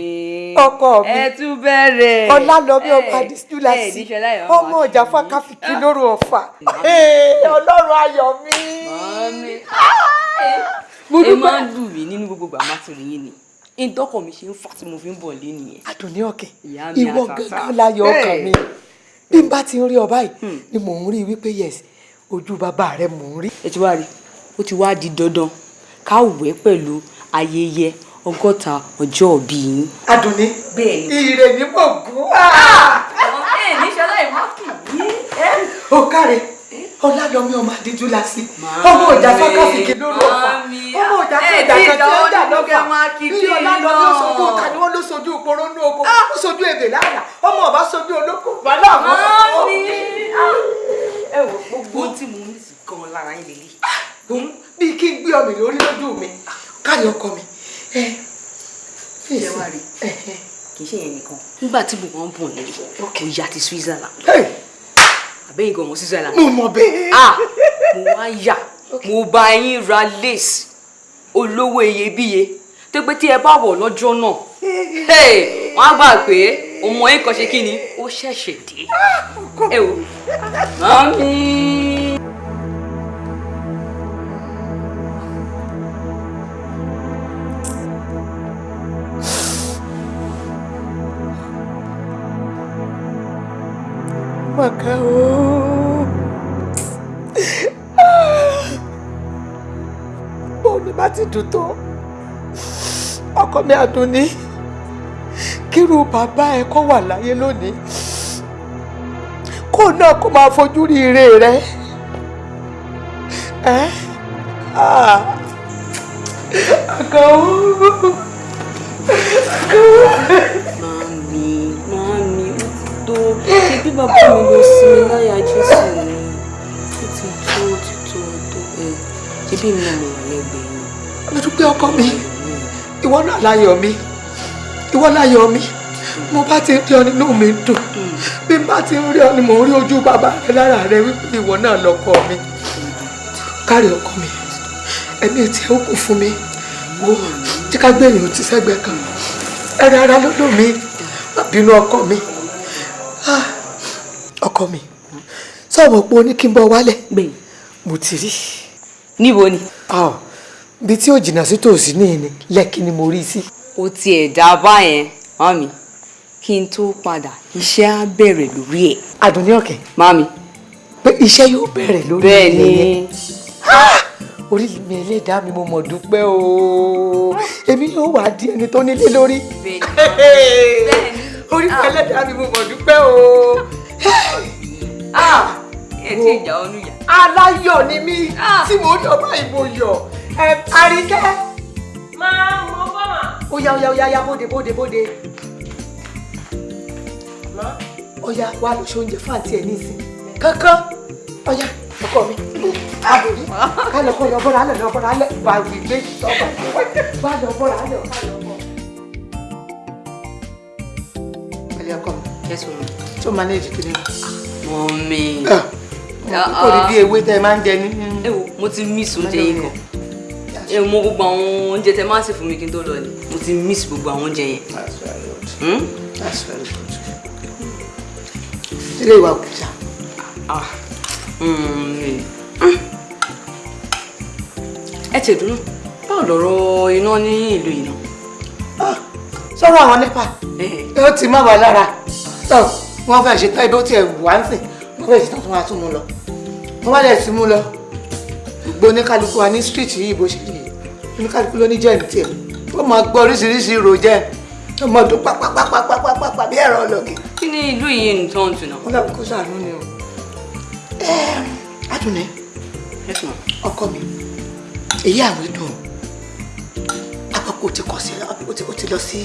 ọkọ mi. Ọlálọ́mí níṣẹ́ láyọ̀ ọmọ ọjà fákáfíkì lóru ọ̀fà. Ọlọ́run ayọ̀ mi. Mo ẹ máa ń lù mí nínú gbogbo gbàmá torí yín ni. Ìdọ́kọ̀ mi ṣe ń fà tí mo fi ń bọ̀ lé nìyẹn. Ìyá mi ìwọ gangan láyọ̀ ọkàn mi. Bí n bá ti ń rí ọ báyìí ni mò ń rí wípé yes ojú bàbá rẹ mò ń rí. ẹ ti wá rí ó ti wá di dandan ká wẹ̀ pẹ̀lú ayẹyẹ ọgọ́ta ọjọ́ òbí yín. Adùnní ire ní mò ń gún. ẹ ní sọlá ìmọ̀kì yìí. ó káre ọlálọ́mí ọmọ àdíjú la sí. Ọmọ ọjà fákáfíkì lóru ọ̀fà ọmọ ọjà tó ìjà kan tí ó kẹ́ lọ́fà bí ọlálọ́mí ó sojú ọ̀tá ni wọ́n ló sojú ìporo ní oko. Ó sojú ebè láàlà ọmọ ọba sojú olóko. Bàálà àwọn ọmọ ẹ wò gbogbo tí mo ń sì gan lára yín lélẹ̀. Bí kí n gbé ọmọ lórí lójú mi. Káyọ̀ ọkọ mi. Ṣé wàá rí? kì í ṣe yẹn nìkan. Nígbà tí kàn ń bọ̀ nílé kò yá ti Switzerland. Àbẹ́yìn gan ọmọ Switzerland. mo mọ̀ bẹ́ẹ̀. ah mo wá yà. Mo bá yín ra lace olówó iyebíye. Tó pé tí ẹ bá wọ̀ lọ́jọ́ náà wọ́n á gbà pé ọmọ yẹn kan ṣe kí ni? Ó ṣẹ̀ṣẹ̀ dé. Ẹ wò. Mami. Màkà o. Bó ni bá ti dùn tó? Ọkọ mi Àdùnní. Kírú bàbá ẹ kọ́ wà láyé lónìí. Kó náà kó máa fojú rí ire rẹ. Ẹ́ ah. Àkà o. tó ṣe bí bàbá mi lọ sí mi láyà jésù ni ó ti tó ó ti tó tó ẹ ṣe mi náà mo wà lẹ́gbẹ̀ẹ́ yín. Mo dúpẹ́ ọkọ mi. Ìwọ náà láyọ̀ mi. Ìwọ láyọ̀ mi. Mo bá ti rí ọ nínú mi dùn. Bí n ti rí ọ ni mò ń rí ojú bàbá rẹ lára rẹ wípé ìwọ mi. Kárí ọkọ mi. Ẹ̀mí tí ó kù fún mi. Wo tí ká gbé èèyàn ti sẹ́gbẹ̀ẹ́ kan. Ẹ̀rẹ̀ ara dùn mí. Má bínú mi. Ah, Ọkọ mi. Sọ̀rọ̀ pé o ní kí n bọ̀ wálẹ̀. Mo ti rí. níbo ni. Bí tí ò jìnnà sí tòsí ní ìní lẹ́kí ni mo rí sí. ó tiẹ̀ dá báyẹn mami kí n tó padà iṣẹ́ á bẹ̀rẹ̀ lórí ẹ̀. Àdùnní ọ̀kẹ́. mami. pé iṣẹ́ yóò bẹ̀rẹ̀ lórí bẹ́ẹ̀ ni yẹn. orí mi ẹlẹ́dàá mi mo mọ̀ dúpẹ́ o èmi yóò wá di ẹni tó nílé lórí. orí mi ẹlẹ́dàá mi mo mọ̀ dúpẹ́ o. ẹ tí ìjà ọnú yà. aláyọ̀ ni mí tí mo rí ọba ìbò yọ̀ àríkẹ́. máa mọ bọ́ mà. ó yá ó yá ó yá yá bóde bóde bóde. ó yá wá lọ ṣe oúnjẹ fún àǹtí ẹ nísìn kankan ó yá ọkọ mi àbòrí kálọ̀ kọ́ lọ bọ́ra alẹ̀ lọ bọ́ra alẹ̀ bá wí gbé sọ́kọ̀ bá lọ bọ́ra lọ bọ́. pẹ̀lẹ́ ọkọ mi Yes, mami. Tó manage kiri mọ́mí. kò rí bí ewé tẹ máa ń jẹ ní. ẹ wo mo ti miss oúnjẹ yín kan ẹ mọ gbogbo àwọn oúnjẹ tẹ máa ń sè fún mi kí n tó lọ ni mo ti miss gbogbo àwọn oúnjẹ yẹn. That's very good. Hmm? That's very good. ilé ìwà òkúta. Ah. Mm. ẹ tẹ̀ dúró báwo lọ̀rọ̀ iná ní ìlú yìí náà. sọ̀rọ̀ àwọn nípa ó ti má wà lára wọ́n fẹ́ ṣe tán ibi ó tiẹ̀ wá ń sìn. Wọ́n fẹ́ ṣe tán tó máa tún mú lọ. Wọ́n bá dẹ̀ ti mú lọ. Gbogbo oníkálukú wa ní street yìí bó ṣe yìí. Oníkálukú ló ní jẹ́ ní tiẹ̀. Ó máa gbọ́ oríṣiríṣi ìrò jẹ́. Ó máa dún pápápápápápá bí ẹ̀rọ ọlọ́gì. kí ni ìlú yìí ń tán tù náà. wọ́n dàbí kó sàánú ni o. Adùnní ọkọ mi èyí àwọn dùn. Àpapọ̀ ti kọ̀ sí ó ó ti lọ sí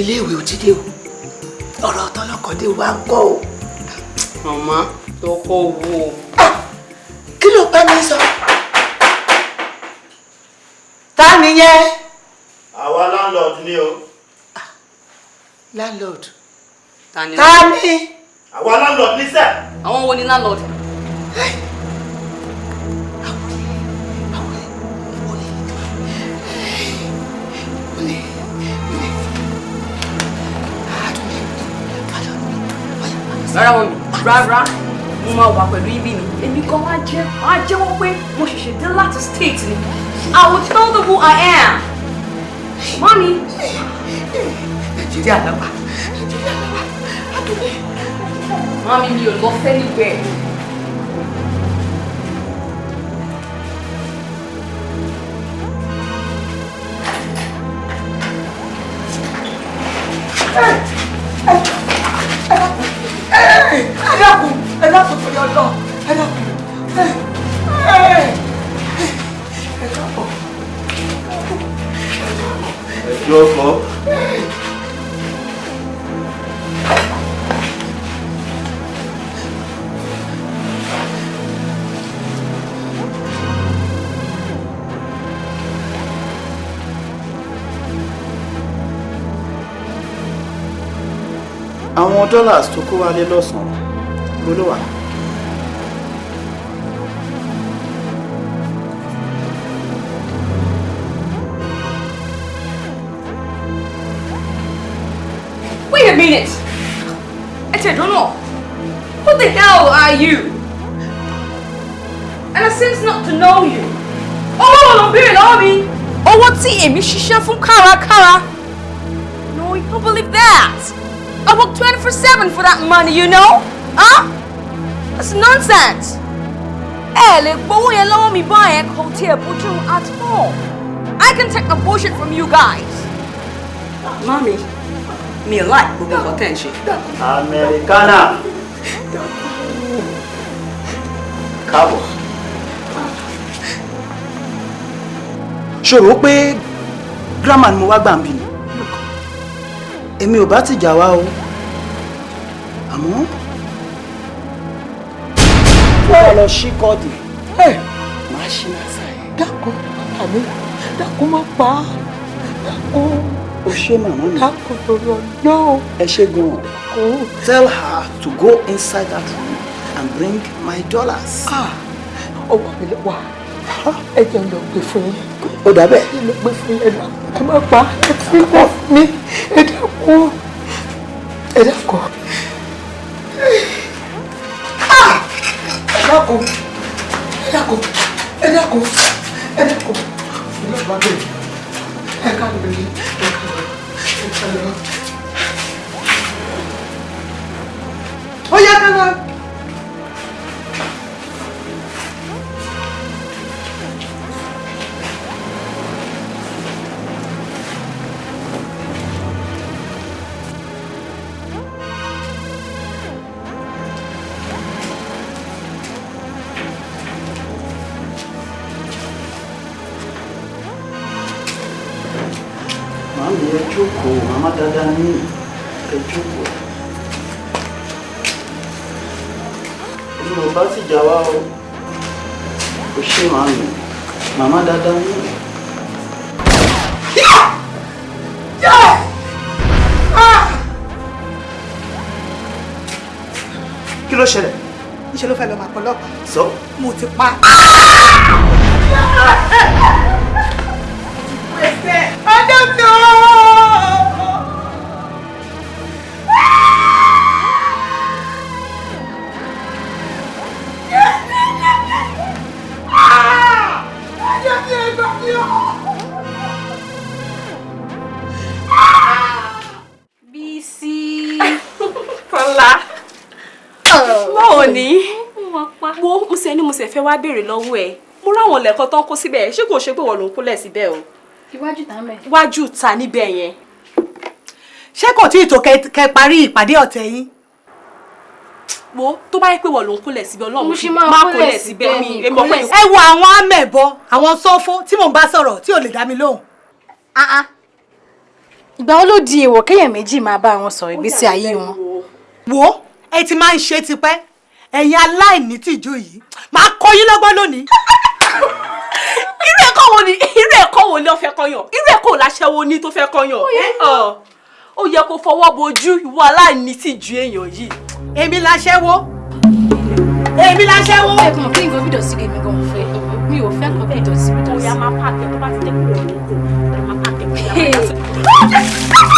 ilé ìwé òtídé o ọ̀rọ̀ tọ́lọ́kọ̀dé wa ń kọ́ o. màmá tọkọ wo. kí ló bá mi sọ. ta nìyẹn. àwa landlord ni o. landlord. ta ni. ta ni. àwa landlord ní sẹ́. àwọn wo ni landlord. Rárá wọn mi rárá mo máa wà pẹ̀lú ibi ni èmi kan wá jẹ́ wá jẹ́wọ́ pé mo ṣẹ̀ṣẹ̀ dé láti state ni I will tell them who I am. Mami. nàìjíríà lọ́wọ́ nàìjíríà lọ́wọ́ Adùnní. Mami mi ò lọ fẹ́ níbẹ̀. Ẹ dákun ẹ dákun torí ọlọ ẹ dákun ẹ ẹ ẹ káàbọ̀. ẹjọ́ àwọn dollars tó kó wálé lọ́sàn-án. Wait a minute. Ete Dono, who the hell are you? And I seems not to know you. Owó ló ń béèrè lọ́wọ́ mi. Owó tí èmi ṣiṣẹ́ fún kárakára. No, you don't believe that. I work 24-7 for that money, you know? Huh? That's nonsense. Eh, ẹ lè gbowó yẹn lọ́wọ́ mi báyẹn kò tiẹ̀ bójú at all. I can take the bullshit from you guys. Mommy, mi ò like gbogbo nǹkan tẹ̀ ń ṣe. Americana. Káàbọ̀. ṣòro pé gírámà ni mo wá gbà ń bì ní èmi ò bá ti jà wá o àmọ́ wọ́n lọ sí kọ́ọ̀dì máa ṣí náà sáyé. dákun àmì dákun má pa á dákun. o ṣe màmá mi. dákun lọ́rọ̀ náà. ẹ ṣe gan-an. tell her to go inside that room and bring my dollars. ọwọ́ mi lọ wá ẹ jẹun lọ gbé fún yín. ó dà bẹ́ẹ̀. ẹ lọ gbé fún yín. Ẹ má pa ẹ fi lọ mi. Ẹ dákun ẹ ẹ dákun ẹ dákun ẹ dákun ẹ dákun ẹ lọ bá bẹ̀rẹ̀ ẹ ká lọ rí ẹ ká lọ. Ẹ ká lọ. ó yá ká lọ. Fẹ́ wá béèrè lọ́wọ́ ẹ̀. Mo ráwọn lẹ̀kọ́ tán kó síbẹ̀. Ṣé kò ṣe pé wọ́n ló ń kólẹ̀ síbẹ̀ o? Iwájú tá mẹ́. Iwájú ta níbẹ̀ yẹn. ṣé kò tí ì tó kẹ parí ìpàdé ọ̀tẹ̀ yín. Wo tó bá yẹ pé wọ́n ló ń kólẹ̀ síbẹ̀ Ọlọ́run má kólẹ̀ síbẹ̀ mi, mi. Èmi ọ̀pẹ ẹ wo àwọn amẹ̀bọ àwọn sọ́fó tí mò ń bá sọ̀rọ̀ tí ò lè dá mi lóhùn. Ìgbà wo ló di èèwọ̀ kéèyàn méjì máa bá wọn sọ̀rọ̀ ìgbésí ayé wọn? wo ẹ ti máa ń ṣe tipẹ́ ẹ̀yin aláìní tìjú yìí máa kọ́ yín lọ́gbọ́n lónìí. irú ẹ̀kọ́ wo ni irú ẹ̀kọ́ wo ni ó fẹ́ kọ́yàn irú ẹ̀kọ́ láṣẹ́wó ní tó fẹ́ kọ́yàn ó yẹ kó fọwọ́ bojú ìwọ aláìní tí ju èèyàn yìí. èmi láṣẹ́wó èmi láṣẹ́wó. Ẹ kàn kí nǹkan bídọ̀ sí lèmi gan fẹ́. Mi ò fẹ́ kàn bídọ̀ sí bídọ̀ sí. Oya máa pààkì tó bá ti jẹ́ kúrò ní máa ni ẹ. Ni á.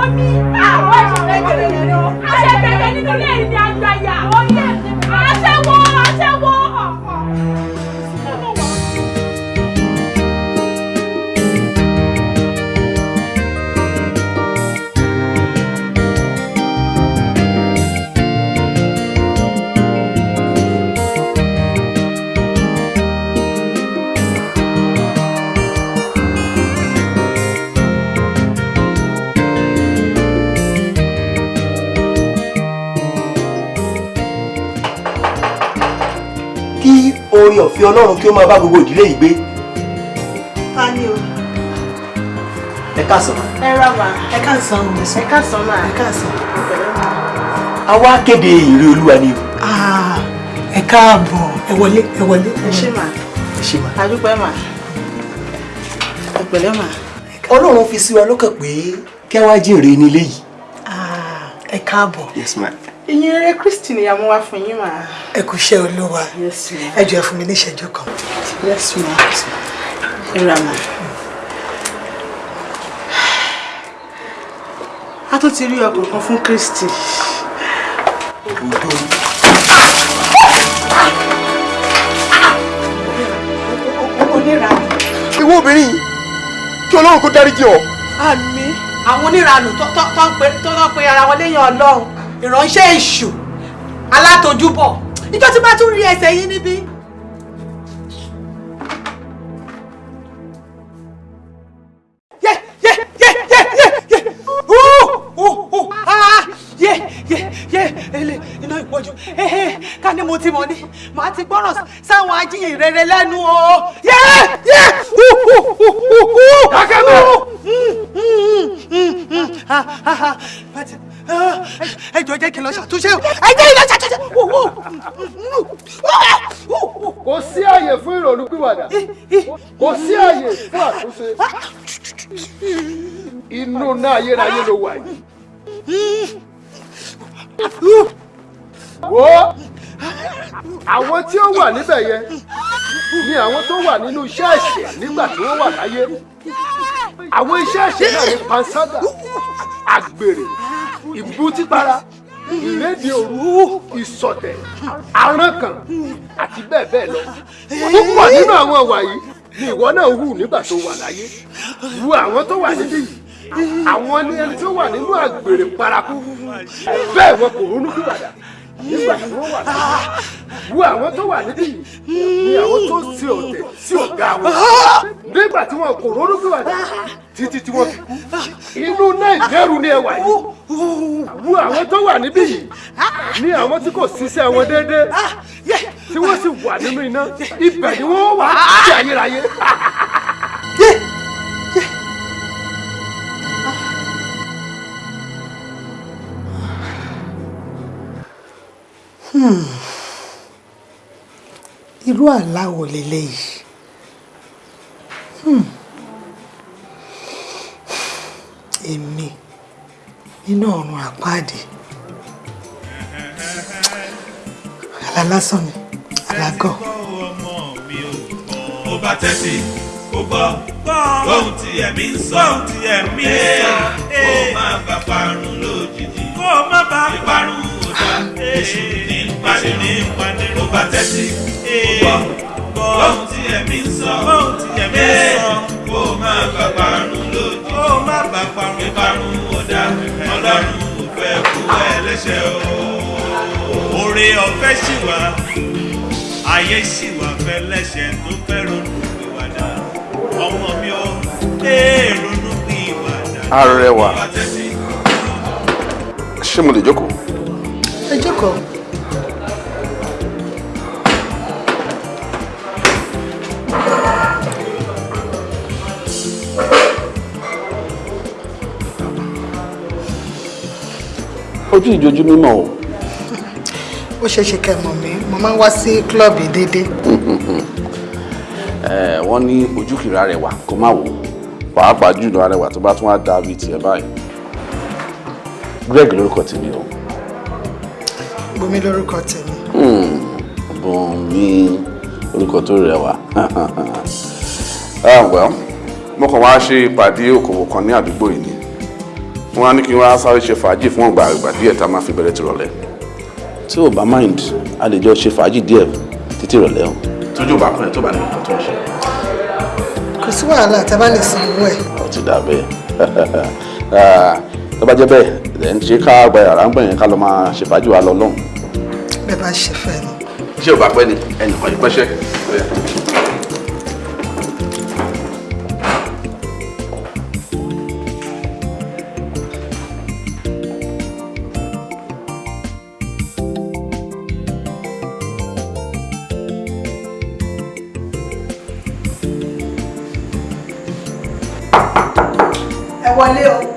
Omi àwọn ó. Aṣẹ̀bẹ̀rẹ̀ nínú ilé ìní àgbàyà. Oore ọ̀fẹ́ ọlọ́run kí ó máa bá gbogbo ìdílé yìí gbé ta ni o. ẹ káàsán. ẹ rà wá ẹ káàsán o. ẹ káàsán máa ẹ káàsán. a wá kéde ìre olúwa ni o. Ah, ẹ káàbọ̀ ẹ wọlé ẹ wọlé. ẹ ṣé mà ẹ ṣe máa. adúpẹ́ mà ẹ pẹ̀lẹ́ mà. ọlọ́run fi sí wa lọ́kàn pé kí a wá jèrè nílé yìí. ẹ káàbọ̀. yes ma. Ìyìn rere kristi ni àmú wá fún yín mà. ẹ kú iṣẹ́ olúwa yes ma. ẹ jọ̀ọ́ ẹ fún mi ní ìṣẹ́jú kan. yes ma. ìrànà a tún ti rí ọkọ̀ kan fún Kristi. ìwọ obìnrin kí ọlọ́run kó dáríjì ọ. àmì àwọn oníranù tó tó tó pe ara wọn léèyàn ọlọ́run ìránṣẹ́ èṣù alátojúbọ̀ ìjọ tí bá tún rí ẹsẹ̀ yín níbí. Iná ìpọ́jù. Ehe, ká ní mo ti mọ̀ ní, màá ti gbọ́ràn sáwọn ajíhìn rere lẹ́nu o. Dákẹ́ bẹ́ẹ̀. Ẹ jọ̀ọ́ jẹ́ kí n lọ ṣàtúnṣe o ẹ jẹ́ kí n lọ ṣàtúnṣe. kò sí àyè fún ìrònú pìwàdà kò sí àyè fún àtúnṣe inú náà ayérayé ló wà yìí. wo àwọn tí ó wà níbẹ̀ yẹn ni àwọn tó wà nínú iṣẹ́ ẹ̀ṣẹ̀ nígbà tí wọ́n wà láyé. Àwọn iṣẹ́ ẹ̀ṣẹ̀ náà ní panṣágà àgbèrè ìbútípara ìrédè òru ìsọ̀tẹ̀ àránkàn àti bẹ́ẹ̀ bẹ́ẹ̀ lọ. Púpọ̀ nínú àwọn ìwà ni ìwọ náà hù nígbà tó wà láyé. Wo àwọn tó wà níbí yìí àwọn ni ẹni tó wà nínú àgbèrè paraku. Bẹ́ẹ̀ wọn kò ronú pìwàdà nígbà wà àwọn tó wà níbí ni àwọn tó ṣe ọ̀tẹ̀ sí ọ̀gá wọn. Nígbà tí wọn kò ronú pìwàdà títí tí wọ́n fi kú. Inú náà ìdẹ́rù ni ẹ wà yìí. Wo àwọn tó wà níbí yìí ni àwọn tí kò ṣiṣẹ́ wọn déédéé tí wọ́n sì wà nínú iná. Ibẹ̀ ni wọ́n wà sí ayérayé. Irú àlá wo leléyìí? Hmm. èmi nínú ọ̀run àpáàdé. Àlá lásán ni àlágọ̀ ó bá tẹ́tí ó gbọ́ ohun tí ẹ̀mí ń sọ. Ohun tí ẹ̀mí ń sọ. Kó má bá parun lójijì. Kó má bá parun èṣù ní ìpàdé ó bá tẹ́tí ó gbọ́ ohun tí ẹ̀mí ń sọ ohun tí ẹ̀mí ń sọ kó má bá parun lójijì kó má bá parun parun ọ̀dà ọlọ́run ò fẹ́ kú ẹlẹ́ṣẹ̀ o. oore ọ̀fẹ́ ṣì wà ayé ṣì wà fẹ́ lẹ́ṣẹ̀ tó fẹ́ ronú ìwàdà ọmọ mi ò ee ronú ìwàdà. Arẹwà. ṣé mo lè jókòó. Ẹ jókòó. ojú ìjojú mímọ́ o. ó ṣeé ṣe kẹ́ mọ̀ mí mo máa ń wá sí kílọ̀bù déédéé. Ẹ, wọ́n ní ojú kìí arẹwà kó má wò ó pàápàá jùlọ arẹwà tó bá tún wá dá bíi tiẹ̀ báyìí. Greg lórúkọ tèmi o. Bùnmi lórúkọ tèmi. Hmm, Bùnmi orúkọ tó rẹwà. Ah, well, mo kàn wá ṣe ìpàdé òkòwò kan ní àdúgbò yìí ni wọ́n á ní kí n wá sáré ṣe fàájì fún ọgbà ìgbà díẹ̀ tá a máa fi bẹ̀rẹ̀ tìrọ̀lẹ́ tí ò bá mind a lè jọ ṣe fàájì díẹ̀ títí ìrọ̀lẹ́ o. tójú bá kún ẹ tó bá ní nǹkan tó ń ṣe. kò sí wàhálà tá a bá lè san owó ẹ̀. ó ti dà bẹ́ẹ̀ Ah, tó bá jẹ́ bẹ́ẹ̀ ẹ̀ ń ṣe ká gba yàrá ń gbẹ̀yìn ká lọ máa ṣe fàájì wa lọ lọ́hùn. Bẹ́ẹ̀ bá ṣe fẹ́ ni. ṣé ò bá pẹ́ ni ẹnìkan yìí pẹ́ṣẹ́. ẹ wọlé o.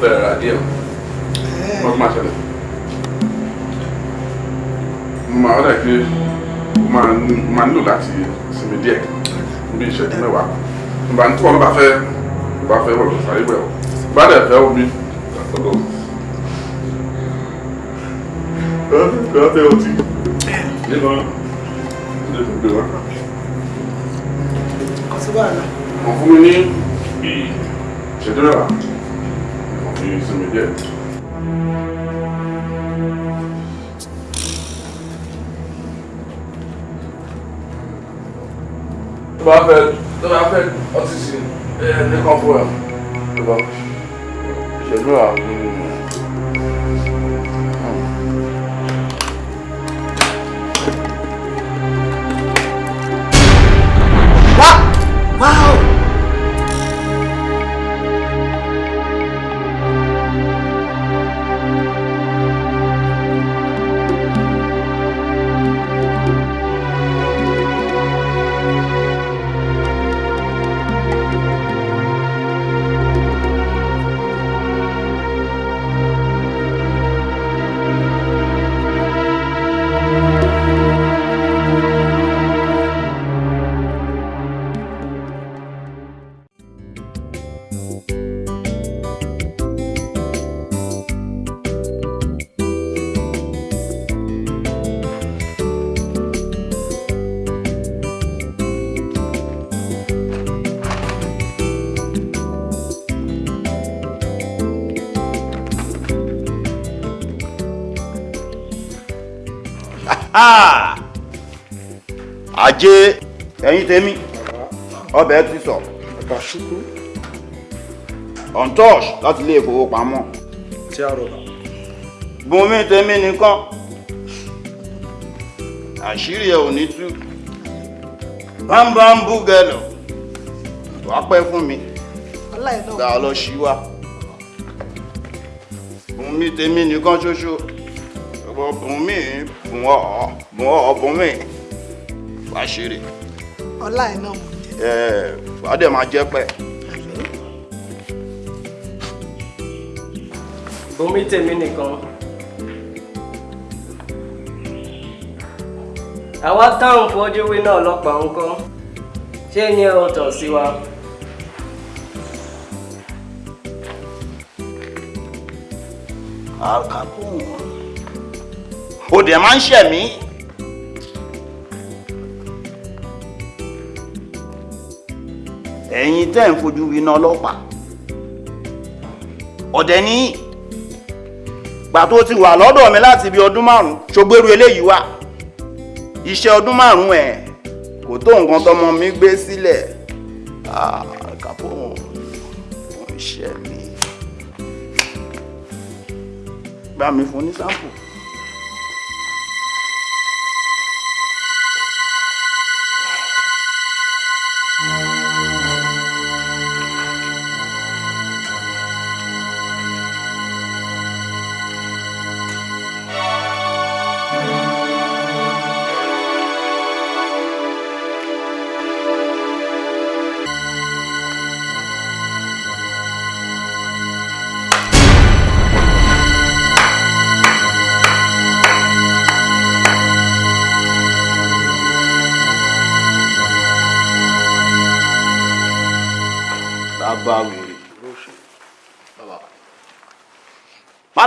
bẹ̀rẹ̀ ra díẹ̀ wọ́n máa ṣẹlẹ̀ máa ọ̀dà pé máa nílò láti sinmi díẹ̀ bí ìṣẹ́jú mẹ́wàá. Nígbà tí wọ́n bá fẹ́ bá fẹ́ wọ̀ sáré ọ́ bá dẹ̀ fẹ́ omi ọ̀dọ̀. Bá fẹ́ ọtí? Nínú ilé tó gbé wá. kò sí wàhálà. wọ́n fún mi ní ìṣẹ́jú mẹ́wàá ìsinmi díẹ̀. tó bá fẹ́ tó bá fẹ́ ọtí sí ẹ ní kan fún ẹ tó bá ìṣẹ́jú àwọn. Ajé ẹ̀yin tèmi. Ọbẹ̀ ti sọ. Untouch láti ilé ìfowópamọ́. Tí a rọ̀bà. bùnmi tèmi nìkan. Àṣírí ẹ ò ní tú. Bámbámbú gẹlọ wàá pẹ́ fún mi. Gbà lọ sí wa bùnmi tèmi nìkan ṣoṣo. Ọ̀pọ̀ bùnmi bùn ọ̀ bùn ọ̀ bùnmi wàá ṣeré ọlá ẹ̀ náà. ẹ wàá dẹ̀ máa jẹ́ pẹ́. Bùnmi tèmi nìkan. Àwa táwọn fojú wí náà ọlọ́pàá ń kọ́. Ṣé ní ẹ̀rọ tàn sí wa? àkàkùn ó dẹ̀ máa ń ṣẹ̀mí. Ẹ̀yin tẹ́ ń fojú winá ọlọ́pàá. Ọ̀dẹ̀ ní gbà tó ti wà lọ́dọ̀ mi láti bí ọdún márùn-ún ṣògbérú eléyìí wà. Iṣẹ́ ọdún márùn-ún ẹ̀ kò tó nǹkan tọmọ mi gbé sílẹ̀. Ṣẹ̀mí bá mi. Fún ní sáǹpù.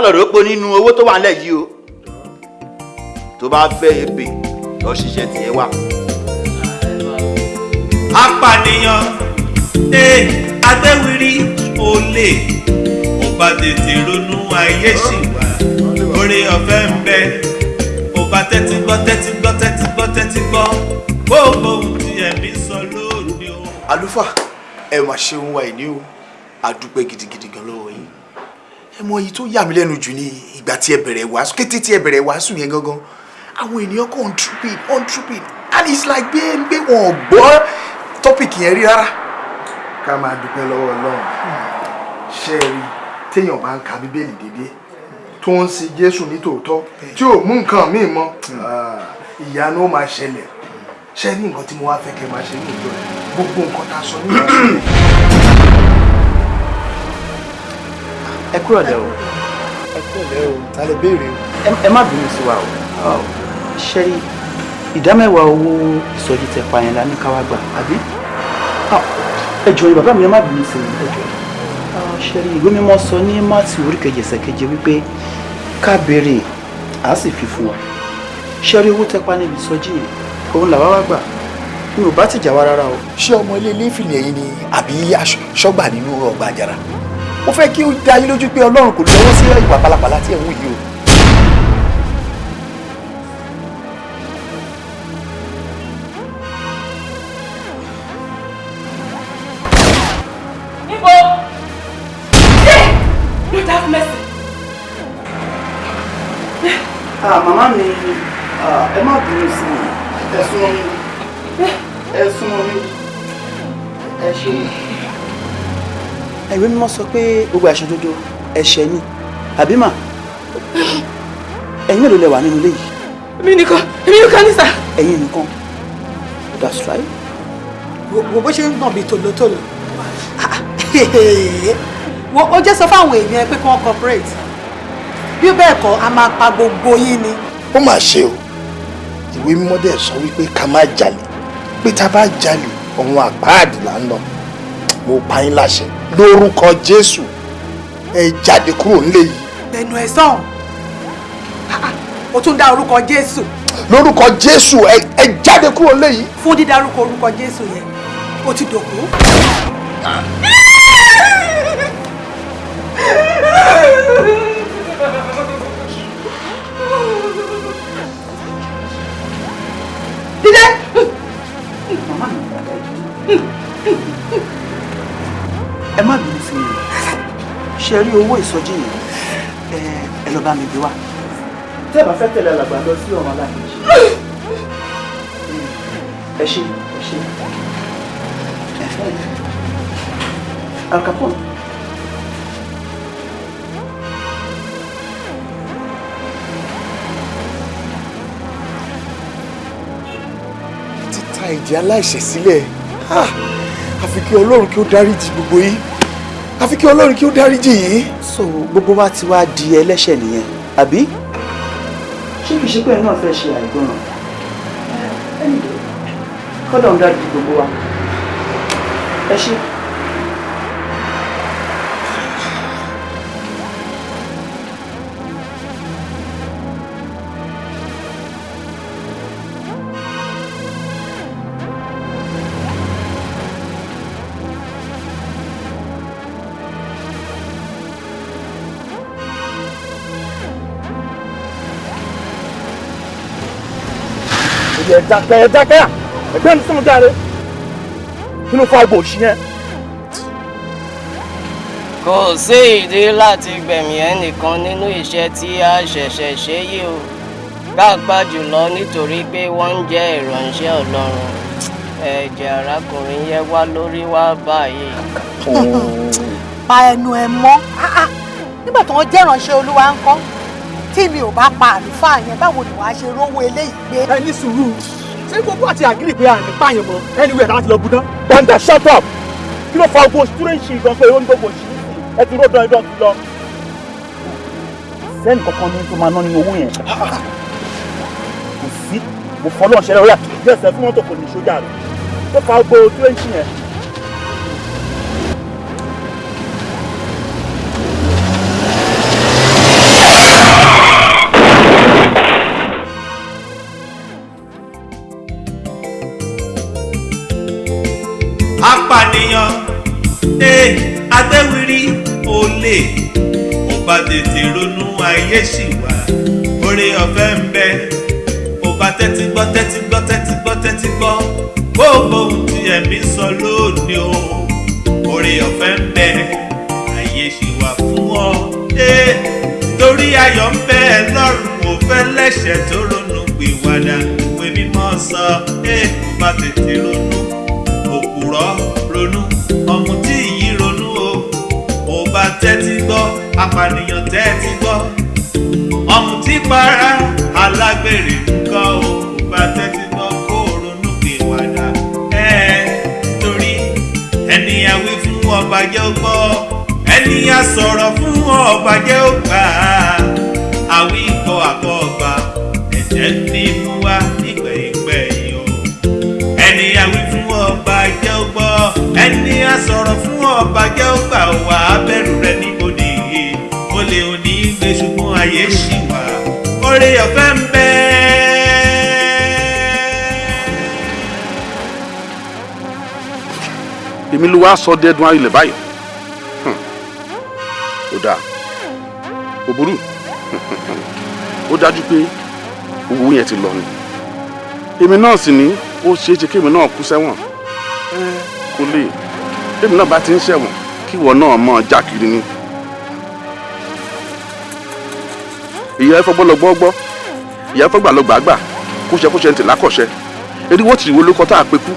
Lọ rò pé nínú owó tó wà nílẹ̀ yìí o tó bá fẹ́ ebè lọ ṣiṣẹ́ tiẹ̀ wá. apànìyàn ee agbẹ́wìrì olè. Mo bá tètè ronú ayé ṣì wà. Oore ọ̀fẹ́ ń bẹ. Mo bá tẹ́tí gbọ́ tẹ́tí gbọ́ tẹ́tí gbọ́ tẹ́tí gbọ́. Gbogbo ohun tí ẹ̀mí sọ lónìí o. àlùfáà ẹ mà ṣeun wa ìní o. Àdúpẹ́ gidigidi gan lọ́wọ́ yín ẹ mọ tó yà mí lẹ́nu jù ní ìgbà tí ẹ bẹ̀rẹ̀ wàásù. Kété tí ẹ bẹ̀rẹ̀ wàásù yẹn gangan àwọn ènìyàn kàn ń tripid on tripid and it's like pé pé wọn ò gbọ́ tọ́pìkì yẹn rí rárá. Ká máa dúpẹ́ lọ́wọ́ ọlọ́run. Ṣe rí téèyàn bá ń ka bíbélì dédé tó ń sin jésù ní tòótọ́ tí ò mú nǹkan míì mọ́ ìyanu ó máa ṣẹlẹ̀. Ṣe ní nǹkan tí mo wá fẹ́ kẹ́ máa ṣe ní ìjọ rẹ̀? Gbogbo nǹkan tá a sọ ní ìjọ ẹ kúrò lẹ o. Ẹ kúrò lẹ o ta lè béèrè o. ẹ má bínú sí wa o. Ṣe ìdámẹ́wàá owó ìsọjí tẹ pa yẹn la ní káwá gbà àbí? Ẹ jọ̀ọ́ ni bàbá mi ẹ má bínú sí mi ẹ jọ̀ọ́. Ṣe rí ìwé mímọ́ sọ ní mátì orí kejì ẹsẹ̀ keje wípé ká béèrè á sì fi fún wa. Ṣe rí owó tẹ pa níbi ìsọjí yẹn òun làwa wá gbà. Mi ò bá tìjà wá rárá o. ṣé ọmọ ilé ilé ìfìlẹ̀ yìí ni àbí aṣọ́gbà nínú ọgbà àjàrà mo fẹ́ kí ó dá yín lójú pé ọlọ́run kò lọ́wọ́ sí ìwà pálapàla tí ẹ̀ ń wù yìí o. Ah, màmá mi ah, ẹ má bínú sí mi. Ẹ ìwé mímọ́ sọ pé gbogbo àṣà dodo ẹ̀ṣẹ̀ ni àbí mà ẹ̀yin mélòó lẹ wà nínú ilé yìí. Èmi nìkan, èmi nìkan ní sà. ẹ̀yin nìkan that's right. wo bó ṣe ń gbọ̀n bíi tòlótòló wo ó jẹ́ sọ fáwọn èèyàn pé kí wọ́n cooperate bí bẹ́ẹ̀ kọ́ a máa pa gbogbo yín ni. ó mà ṣe o ìwé mímọ́ dẹ̀ sọ wípé ká má jalè pé tá a bá jalè ọ̀hún àpáàdì là ń lọ mo pa yín láṣẹ lórúkọ jésù ẹ jáde kúrò nílé yìí ẹnu ẹ sàn o tún dá orúkọ jésù. lórúkọ jésù ẹ jáde kúrò nílé yìí. fún dídárúkọ orúkọ jésù yẹn o ti dòkú. Ṣe rí owó ìsọjí yẹn ẹ ẹ lọ bá mi gbé wá. tẹ́ ẹ bá fẹ́ tẹ̀lé alàgbà lọ sí ọ̀run alákejì ẹ ṣe ẹ ṣe Al Capone. títa ìjì aláìṣẹ̀ sílẹ̀ Ah, àfi kí ọlọ́run kí ó dáríjì gbogbo yín àfi kí ọlọ́run kí ó dáríjì yín. so gbogbo wa ti wá di ẹlẹ́ṣẹ̀ nìyẹn àbí ṣé kìí ṣe pé ẹ náà fẹ́ ṣe àìgbọràn kọ́dọ̀ ń dájú gbogbo wa ẹ ṣe. Dákẹ́ ẹ dákẹ́ à ẹgbẹ́ mi sọ̀rọ̀ jáde fa ibo òṣì yẹn. kò sí ìdí láti gbẹ̀mí ẹnìkan nínú iṣẹ́ tí a ṣẹ̀ṣẹ̀ ṣe yìí o pàápàá jùlọ nítorí pé wọ́n ń jẹ́ ìránṣẹ́ ọlọ́run ẹ̀jẹ̀ arákùnrin yẹn wá lórí wá báyìí. pa ẹnu ẹ mọ́ Ah, ah. nígbà tó ń jẹ́ ìránṣẹ́ olúwa ń kọ́ tí mi ò bá pa àlùfáà yẹn báwo ni wàá ṣe rówó eléyìí gbé. ẹ ní sùúrù ṣé gbogbo àti àgírí pé àmì pààyàn mọ anywhere láti lọ budán. gbọ̀ngàn shut up kí ló fa ogun stúrẹ́ǹṣì gan pé ó ní gbogbo òṣì ẹ ti ró dán idán ti lọ. sẹ́ni kankan ní tó máa ná nínú owó yẹn. kò sí mo fọlọ́ ṣẹlẹ̀ ó yà bí ẹsẹ̀ fún mọ́tò kò ní sójà rẹ̀ tó fa ogun stúrẹ́ǹṣì yẹn. Olè ó bá tètè ronú ayé ṣì wà. Oore ọ̀fẹ́ ń bẹ. Ó bá tẹ́tí gbọ́ tẹ́tí gbọ́ tẹ́tí gbọ́ tẹ́tí gbọ́. Gbogbo ohun tí ẹ̀mí sọ lónìí o. Oore ọ̀fẹ́ ń bẹ. Ayé ṣì wà fún ọ. Torí ayọ̀ ń bẹ lọ́rùn ò fẹ́ lẹ́ṣẹ̀ tó ronú pìwàdà. Ìwé mímọ́ sọ. Ó bá tètè ronú gbọ́ apànìyàn tẹ́tí gbọ́. Ọ̀mùtí para alágbèrè nǹkan o. Bá tẹ́tí gbọ́ kó ronú pìwàdà ẹ̀. Torí ẹni àwí fún ọba jẹ́ ó gbọ́. Ẹni a sọ̀rọ̀ fún ọba jẹ́ ó gbà. Á àwí kọ àkọ́ ọgbà ẹ̀jẹ̀ ní mú wá nígbẹ̀yìngbẹ̀yìn o. Ẹni àwí fún ọba gbọ́. Ẹni a fún ọba gbà wá bẹ̀rù rẹ níbodè ayé ṣì wà. Oore ọ̀fẹ́ ń bẹ. èmi ló wá sọ dẹ́dun ayọ̀lẹ̀ báyìí Hmm. ó dáa. Kò burú. Ó dájú pé owó yẹn ti lọ ni. Èmi náà sì ní ó ṣeé ṣe kémi náà kú sẹ́wọ̀n. Kò lè kémi náà bá ti ń ṣẹ̀wọ̀n kíwọ náà mọ̀ já kiri ni ìyá ẹfọ gbọ́ lọ gbọ́ gbọ́ ìyá ẹfọ gbà lọ gbà gbà kóṣẹ kóṣẹ ń tè lákọ̀ṣẹ eriwo tìrìwó lórúkọ tá a pe kú.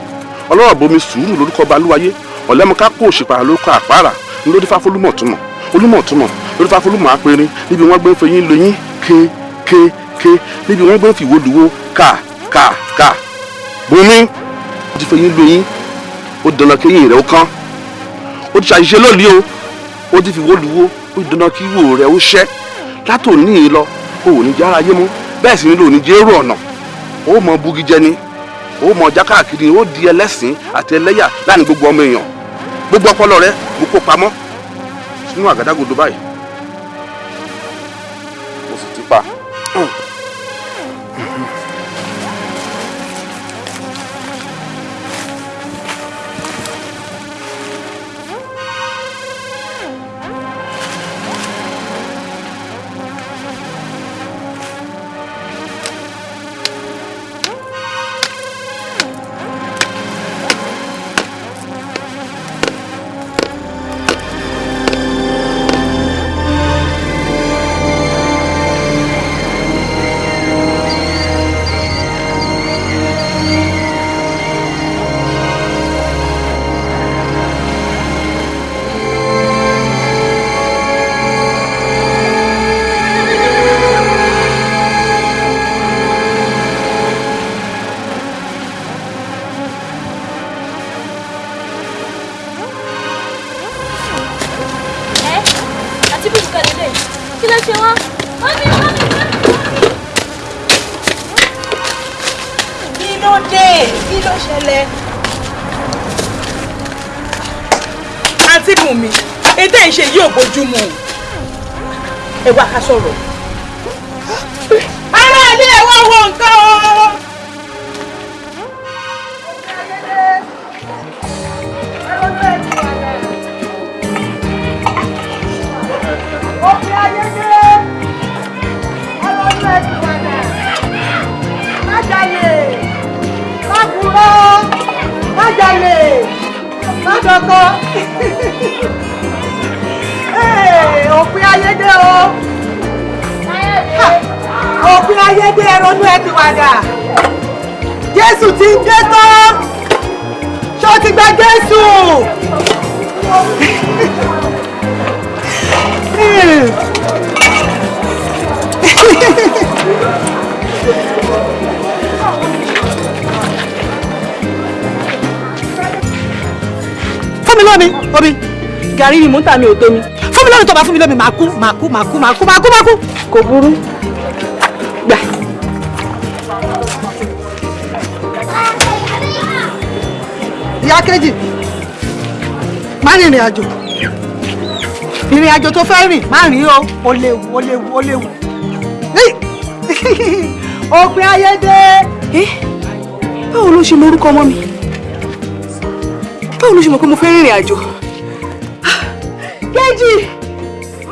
Ọlọ́rọ̀ bomi sùúrù lórúkọ balúwayé. Ọ̀lẹ́mọ̀ká kó òṣìpá lórúkọ àpárá. Lórí fáfólúmọ̀ túmọ̀ olúmọ̀ túmọ̀ lórí fáfólúmọ̀ apẹ̀rin níbi wọ́n gbé fẹyín lóyún ké ké ké. Níbi wọ́n gbé fìwó luwó. Ká ká ká. Bomi ó ti fẹyín lóyún ó dandan kéyìn rẹ̀ ó kán. Ó ti ṣàṣìṣe lónìí o. Ó ti fìwó luwó. Ó dandan kí ìwò rẹ̀ ó ṣẹ́. Látòní lọ o ò ní jẹ́ ara yé mú. Bẹ́ẹ̀ sì ni lò ní jẹ́ èrò ọ̀nà. Ó mọ bugi jẹ ni. Ó mọ ọjà káàkiri ó di ẹlẹ́sìn àti ẹlẹ́yà láàárín gbogbo ọmọ èèyàn. Gbogbo ọpọlọ rẹ mo kó pamọ́ sínú àgádágodo báyìí. Mo sì ti pa. Ẹ wá lómi omi gàrí ni mò ń tà mí ò tó mi. Fún mi lómi tó bá fún mi lómi màá kú màá kú màá kú màá kú màá kú màá kú. Kò burú. Gbà. ìyá kejì má rìnrìn àjò. Ìrìn àjò tó fẹ́ rìn má rìn o. Ó léwu ó léwu ó léwu. Òpin ayé dé. báwo ló ṣe mọ orúkọ ọmọ mi báwo ló ṣe mọ̀ pé mo fẹ́ rìnrìn àjò. Kéjì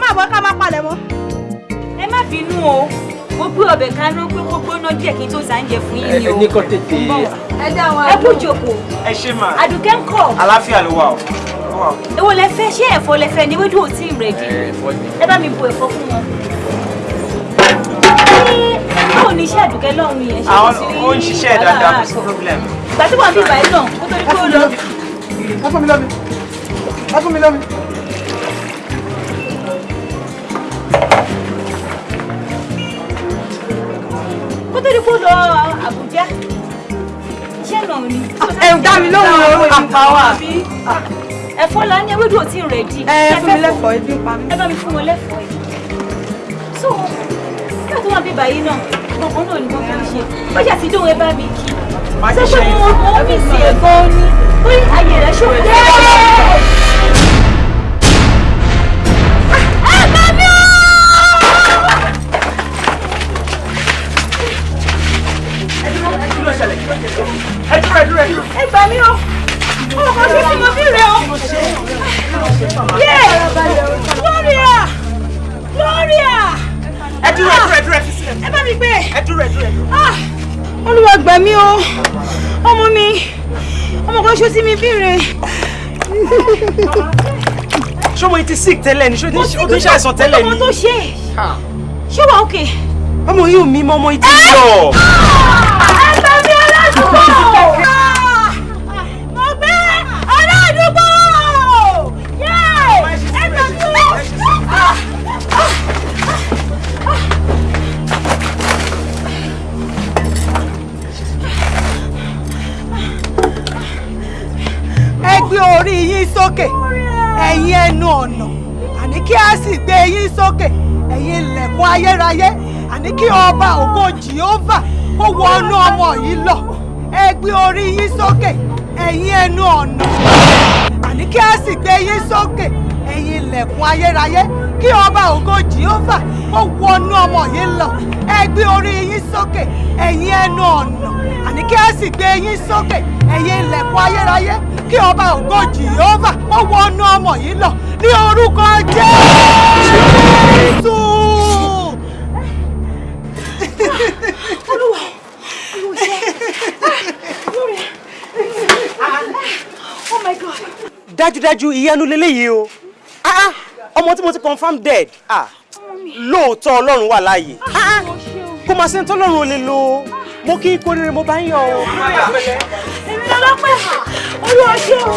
má bọ́ ká má palẹ̀ mọ́. ẹ má bínú o mo gbé ọbẹ̀ kaná pé kó gbóná díẹ̀ kí n tó fún yín ni o. ẹ ní kó tètè. ẹ dá wọn ẹ kú jòkó. ẹ ṣe mà. àdùkẹ́ ń kọ̀. àlàáfíà ló wà o. Ó wà o. èwo lẹ fẹ́ ṣé ẹ̀fọ́ lẹ fẹ́ ni ewédú ò tí ì ẹ̀fọ́ ni. ẹ bá mi bu ẹ̀fọ́ fún wọn. báwo ni iṣẹ́ àdùkẹ́ lọ́hùn yẹn ṣe kò sí kò sí problem. ìgbà tí wọ́n bí báyìí náà kó tó ní kó lọ. Ẹ fún mi lọ́mi ẹ fún mi lọ́mi. kó tó ní kó lọ Àbújá iṣẹ́ náà ni. ẹ dá mi lóhùn o àpá wa. ẹ̀fọ́ la ní ewédú ò tí ì rẹ̀dí. ẹ fún mi lẹ́fọ̀ọ́ ebi ń pa mí. ẹ bá mi fún wọn lẹ́fọ̀ọ́ yìí. so nígbà tó wà bí báyìí náà gbọ̀ngàn náà ni wọ́n fi ń ṣe bọ́jà tí dóhùn ẹ bá mi kí. Ṣé pé mo mo mí sí ẹ gan ni pé ayé rẹ ṣòfò. ẹ bá mi o. kí ló ṣẹlẹ̀ kí ló ṣẹlẹ̀. ẹ dúró ẹ dúró ẹ dúró. ẹ gbà mí o ọmọ kan ṣe tí mo bí rẹ o. yé Gloria Gloria. ẹ dúró ẹ dúró ẹ dúró ẹ fi sílẹ̀. ẹ bá mi gbé. ẹ dúró ẹ dúró ẹ dúró. Ah, olúwa gbà mí o ọmọ mi ọmọ kan ṣó tí mi bí rẹ. ṣọmọ yìí ti sick tẹ́lẹ̀ ni ti ó ti ṣàìsàn tẹ́lẹ̀ ni. ọmọ tó ṣe ṣé wà ókè. ọmọ yìí ò mí mọ́ ọmọ yìí ti yọ. Ayérayé àní kí ọba ògo jehova kó wọnú ọmọ yìí lọ. Ẹ orí yín sókè ẹ̀yin ẹnu ọ̀nà. Àní kí a sì gbé yín sókè ẹ̀yin ilẹ̀kùn ayérayé. Kí ọba ògo jehova kó wọnú ọmọ yìí lọ. Ẹ orí yín sókè ẹ̀yin ẹnu ọ̀nà. Àní kí a sì gbé yín sókè ẹ̀yin ilẹ̀kùn ayérayé. Kí ọba ògo jehova kó wọnú ọmọ yìí lọ. Ní orúkọ jésù. Dájúdájú ìyanu leléyìí o. Ah, ah, ọmọ tí mo ti confam dead. Ah, lóòótọ́ ọlọ́run wà láàyè. Kò máa ṣe ń tọ́lọ́run ò lè ó mo kí n kó rere mo bá ń yọ o. èmi lọ́lọ́pẹ́ olúwa ṣe o.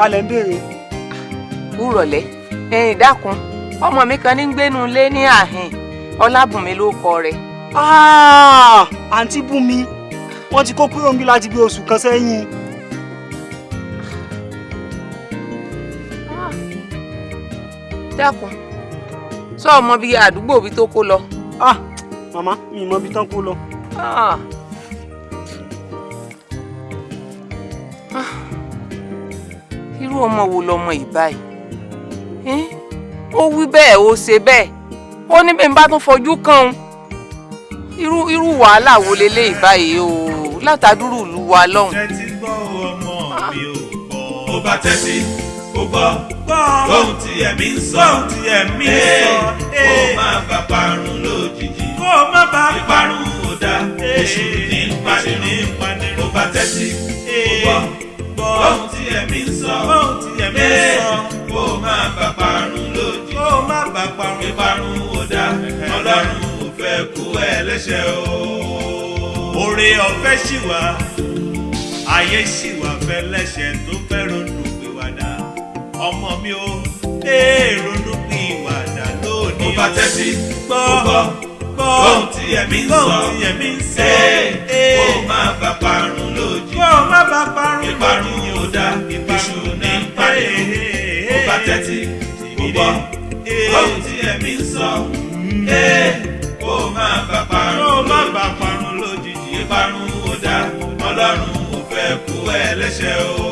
ta lẹ ń béèrè. kúrọ̀lẹ́ ẹ̀yìn dákun ọmọ mi kan ní gbénu lé ní àhìn ọlábùnmi ló kọ rẹ̀. Ah, àǹtí bùnmi wọ́n ti kó kúrò níbí láti bí oṣù kan sẹ́yìn. dákun sọ ọmọ bíi àdúgbò bíi tó kó lọ. ah màmá mi ì mọ ibi tán kó lọ. Ọmọ wo lọmọ yìí báyìí Eh? ó wí bẹ́ẹ̀ ó ṣe bẹ́ẹ̀ ó ní bí n bá tún fojú kàn án irú irú wàhálà wo leléyìí báyìí o látàdúrú ìlú wa lọ́hùn. tẹ́tí gbọ́ ọmọ mi ò gbọ́. ó bá tẹ́tí ó gbọ́ ohun tí ẹ̀mí ń sọ. ohun tí ẹ̀mí ń sọ. kó o má bá parun lójijì. kó má bá ìparun ò dá. èṣù ní panirun. ó bá tẹ́tí ó gbọ́ ohun tí ẹ̀mí ń sọ. ohun tí ẹ̀mí ń sọ. kó o má bá parun lójijì. kó o má bá parun. ìparun ò dá. ọlọ́run ò fẹ́ kú ẹlẹ́ṣẹ̀ o. oore ọ̀fẹ́ ṣì wà ayé ṣì wà fẹ́ lẹ́ṣẹ̀ tó fẹ́ ronú pìwàdà ọmọ mi ò ee ronú pìwàdà lónìí. ó bá tẹ́tí gbọ́ kóhùn tí ẹ̀mí ń sọ. ẹ̀ kó má bàa parun lójijì kó má bàa parun lójijì ìparun ò dá. Ìṣù ní pariwo kó bá tẹ́tí kó gbọ́ kóhùn tí ẹ̀mí ń sọ. Ẹ̀ kó má bàa parun lójijì. Ìparun ò dá. Ọlọ́run ò fẹ́ kú ẹlẹ́ṣẹ̀ o.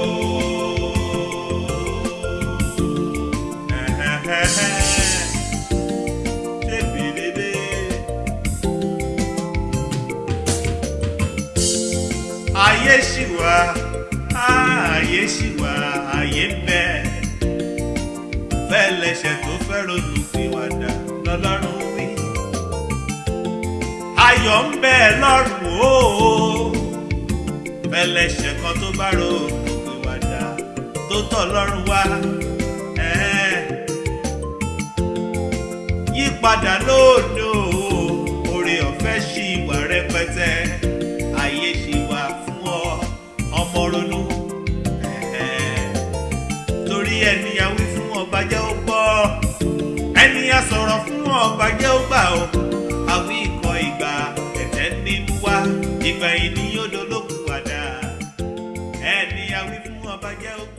ṣì wà ayé ṣì wà ayé ń bẹ. Bẹ́ẹ̀ lẹ́ṣẹ̀ tó fẹ́ ronú pìwàdà lọ́lọ́run wí. ayọ̀ ń bẹ lọ́rùn o. Bẹ́ẹ̀ lẹ́ṣẹ̀ kan tó bá ronú pìwàdà tó tọ̀ lọ́rùn wá. Yípadà o. Oore ọ̀fẹ́ ṣì wà rẹpẹtẹ ẹni a wí fún ọba jẹ́ ó gbọ́. Ẹni a sọ̀rọ̀ fún ọba jẹ́ ó gbà ó. Àwí ikọ̀ ìgbà ẹ̀tẹ́ ní mú wá. Ìgbà yìí ni yóò dolókùn padà. Ẹni fún ọba ó gbọ́.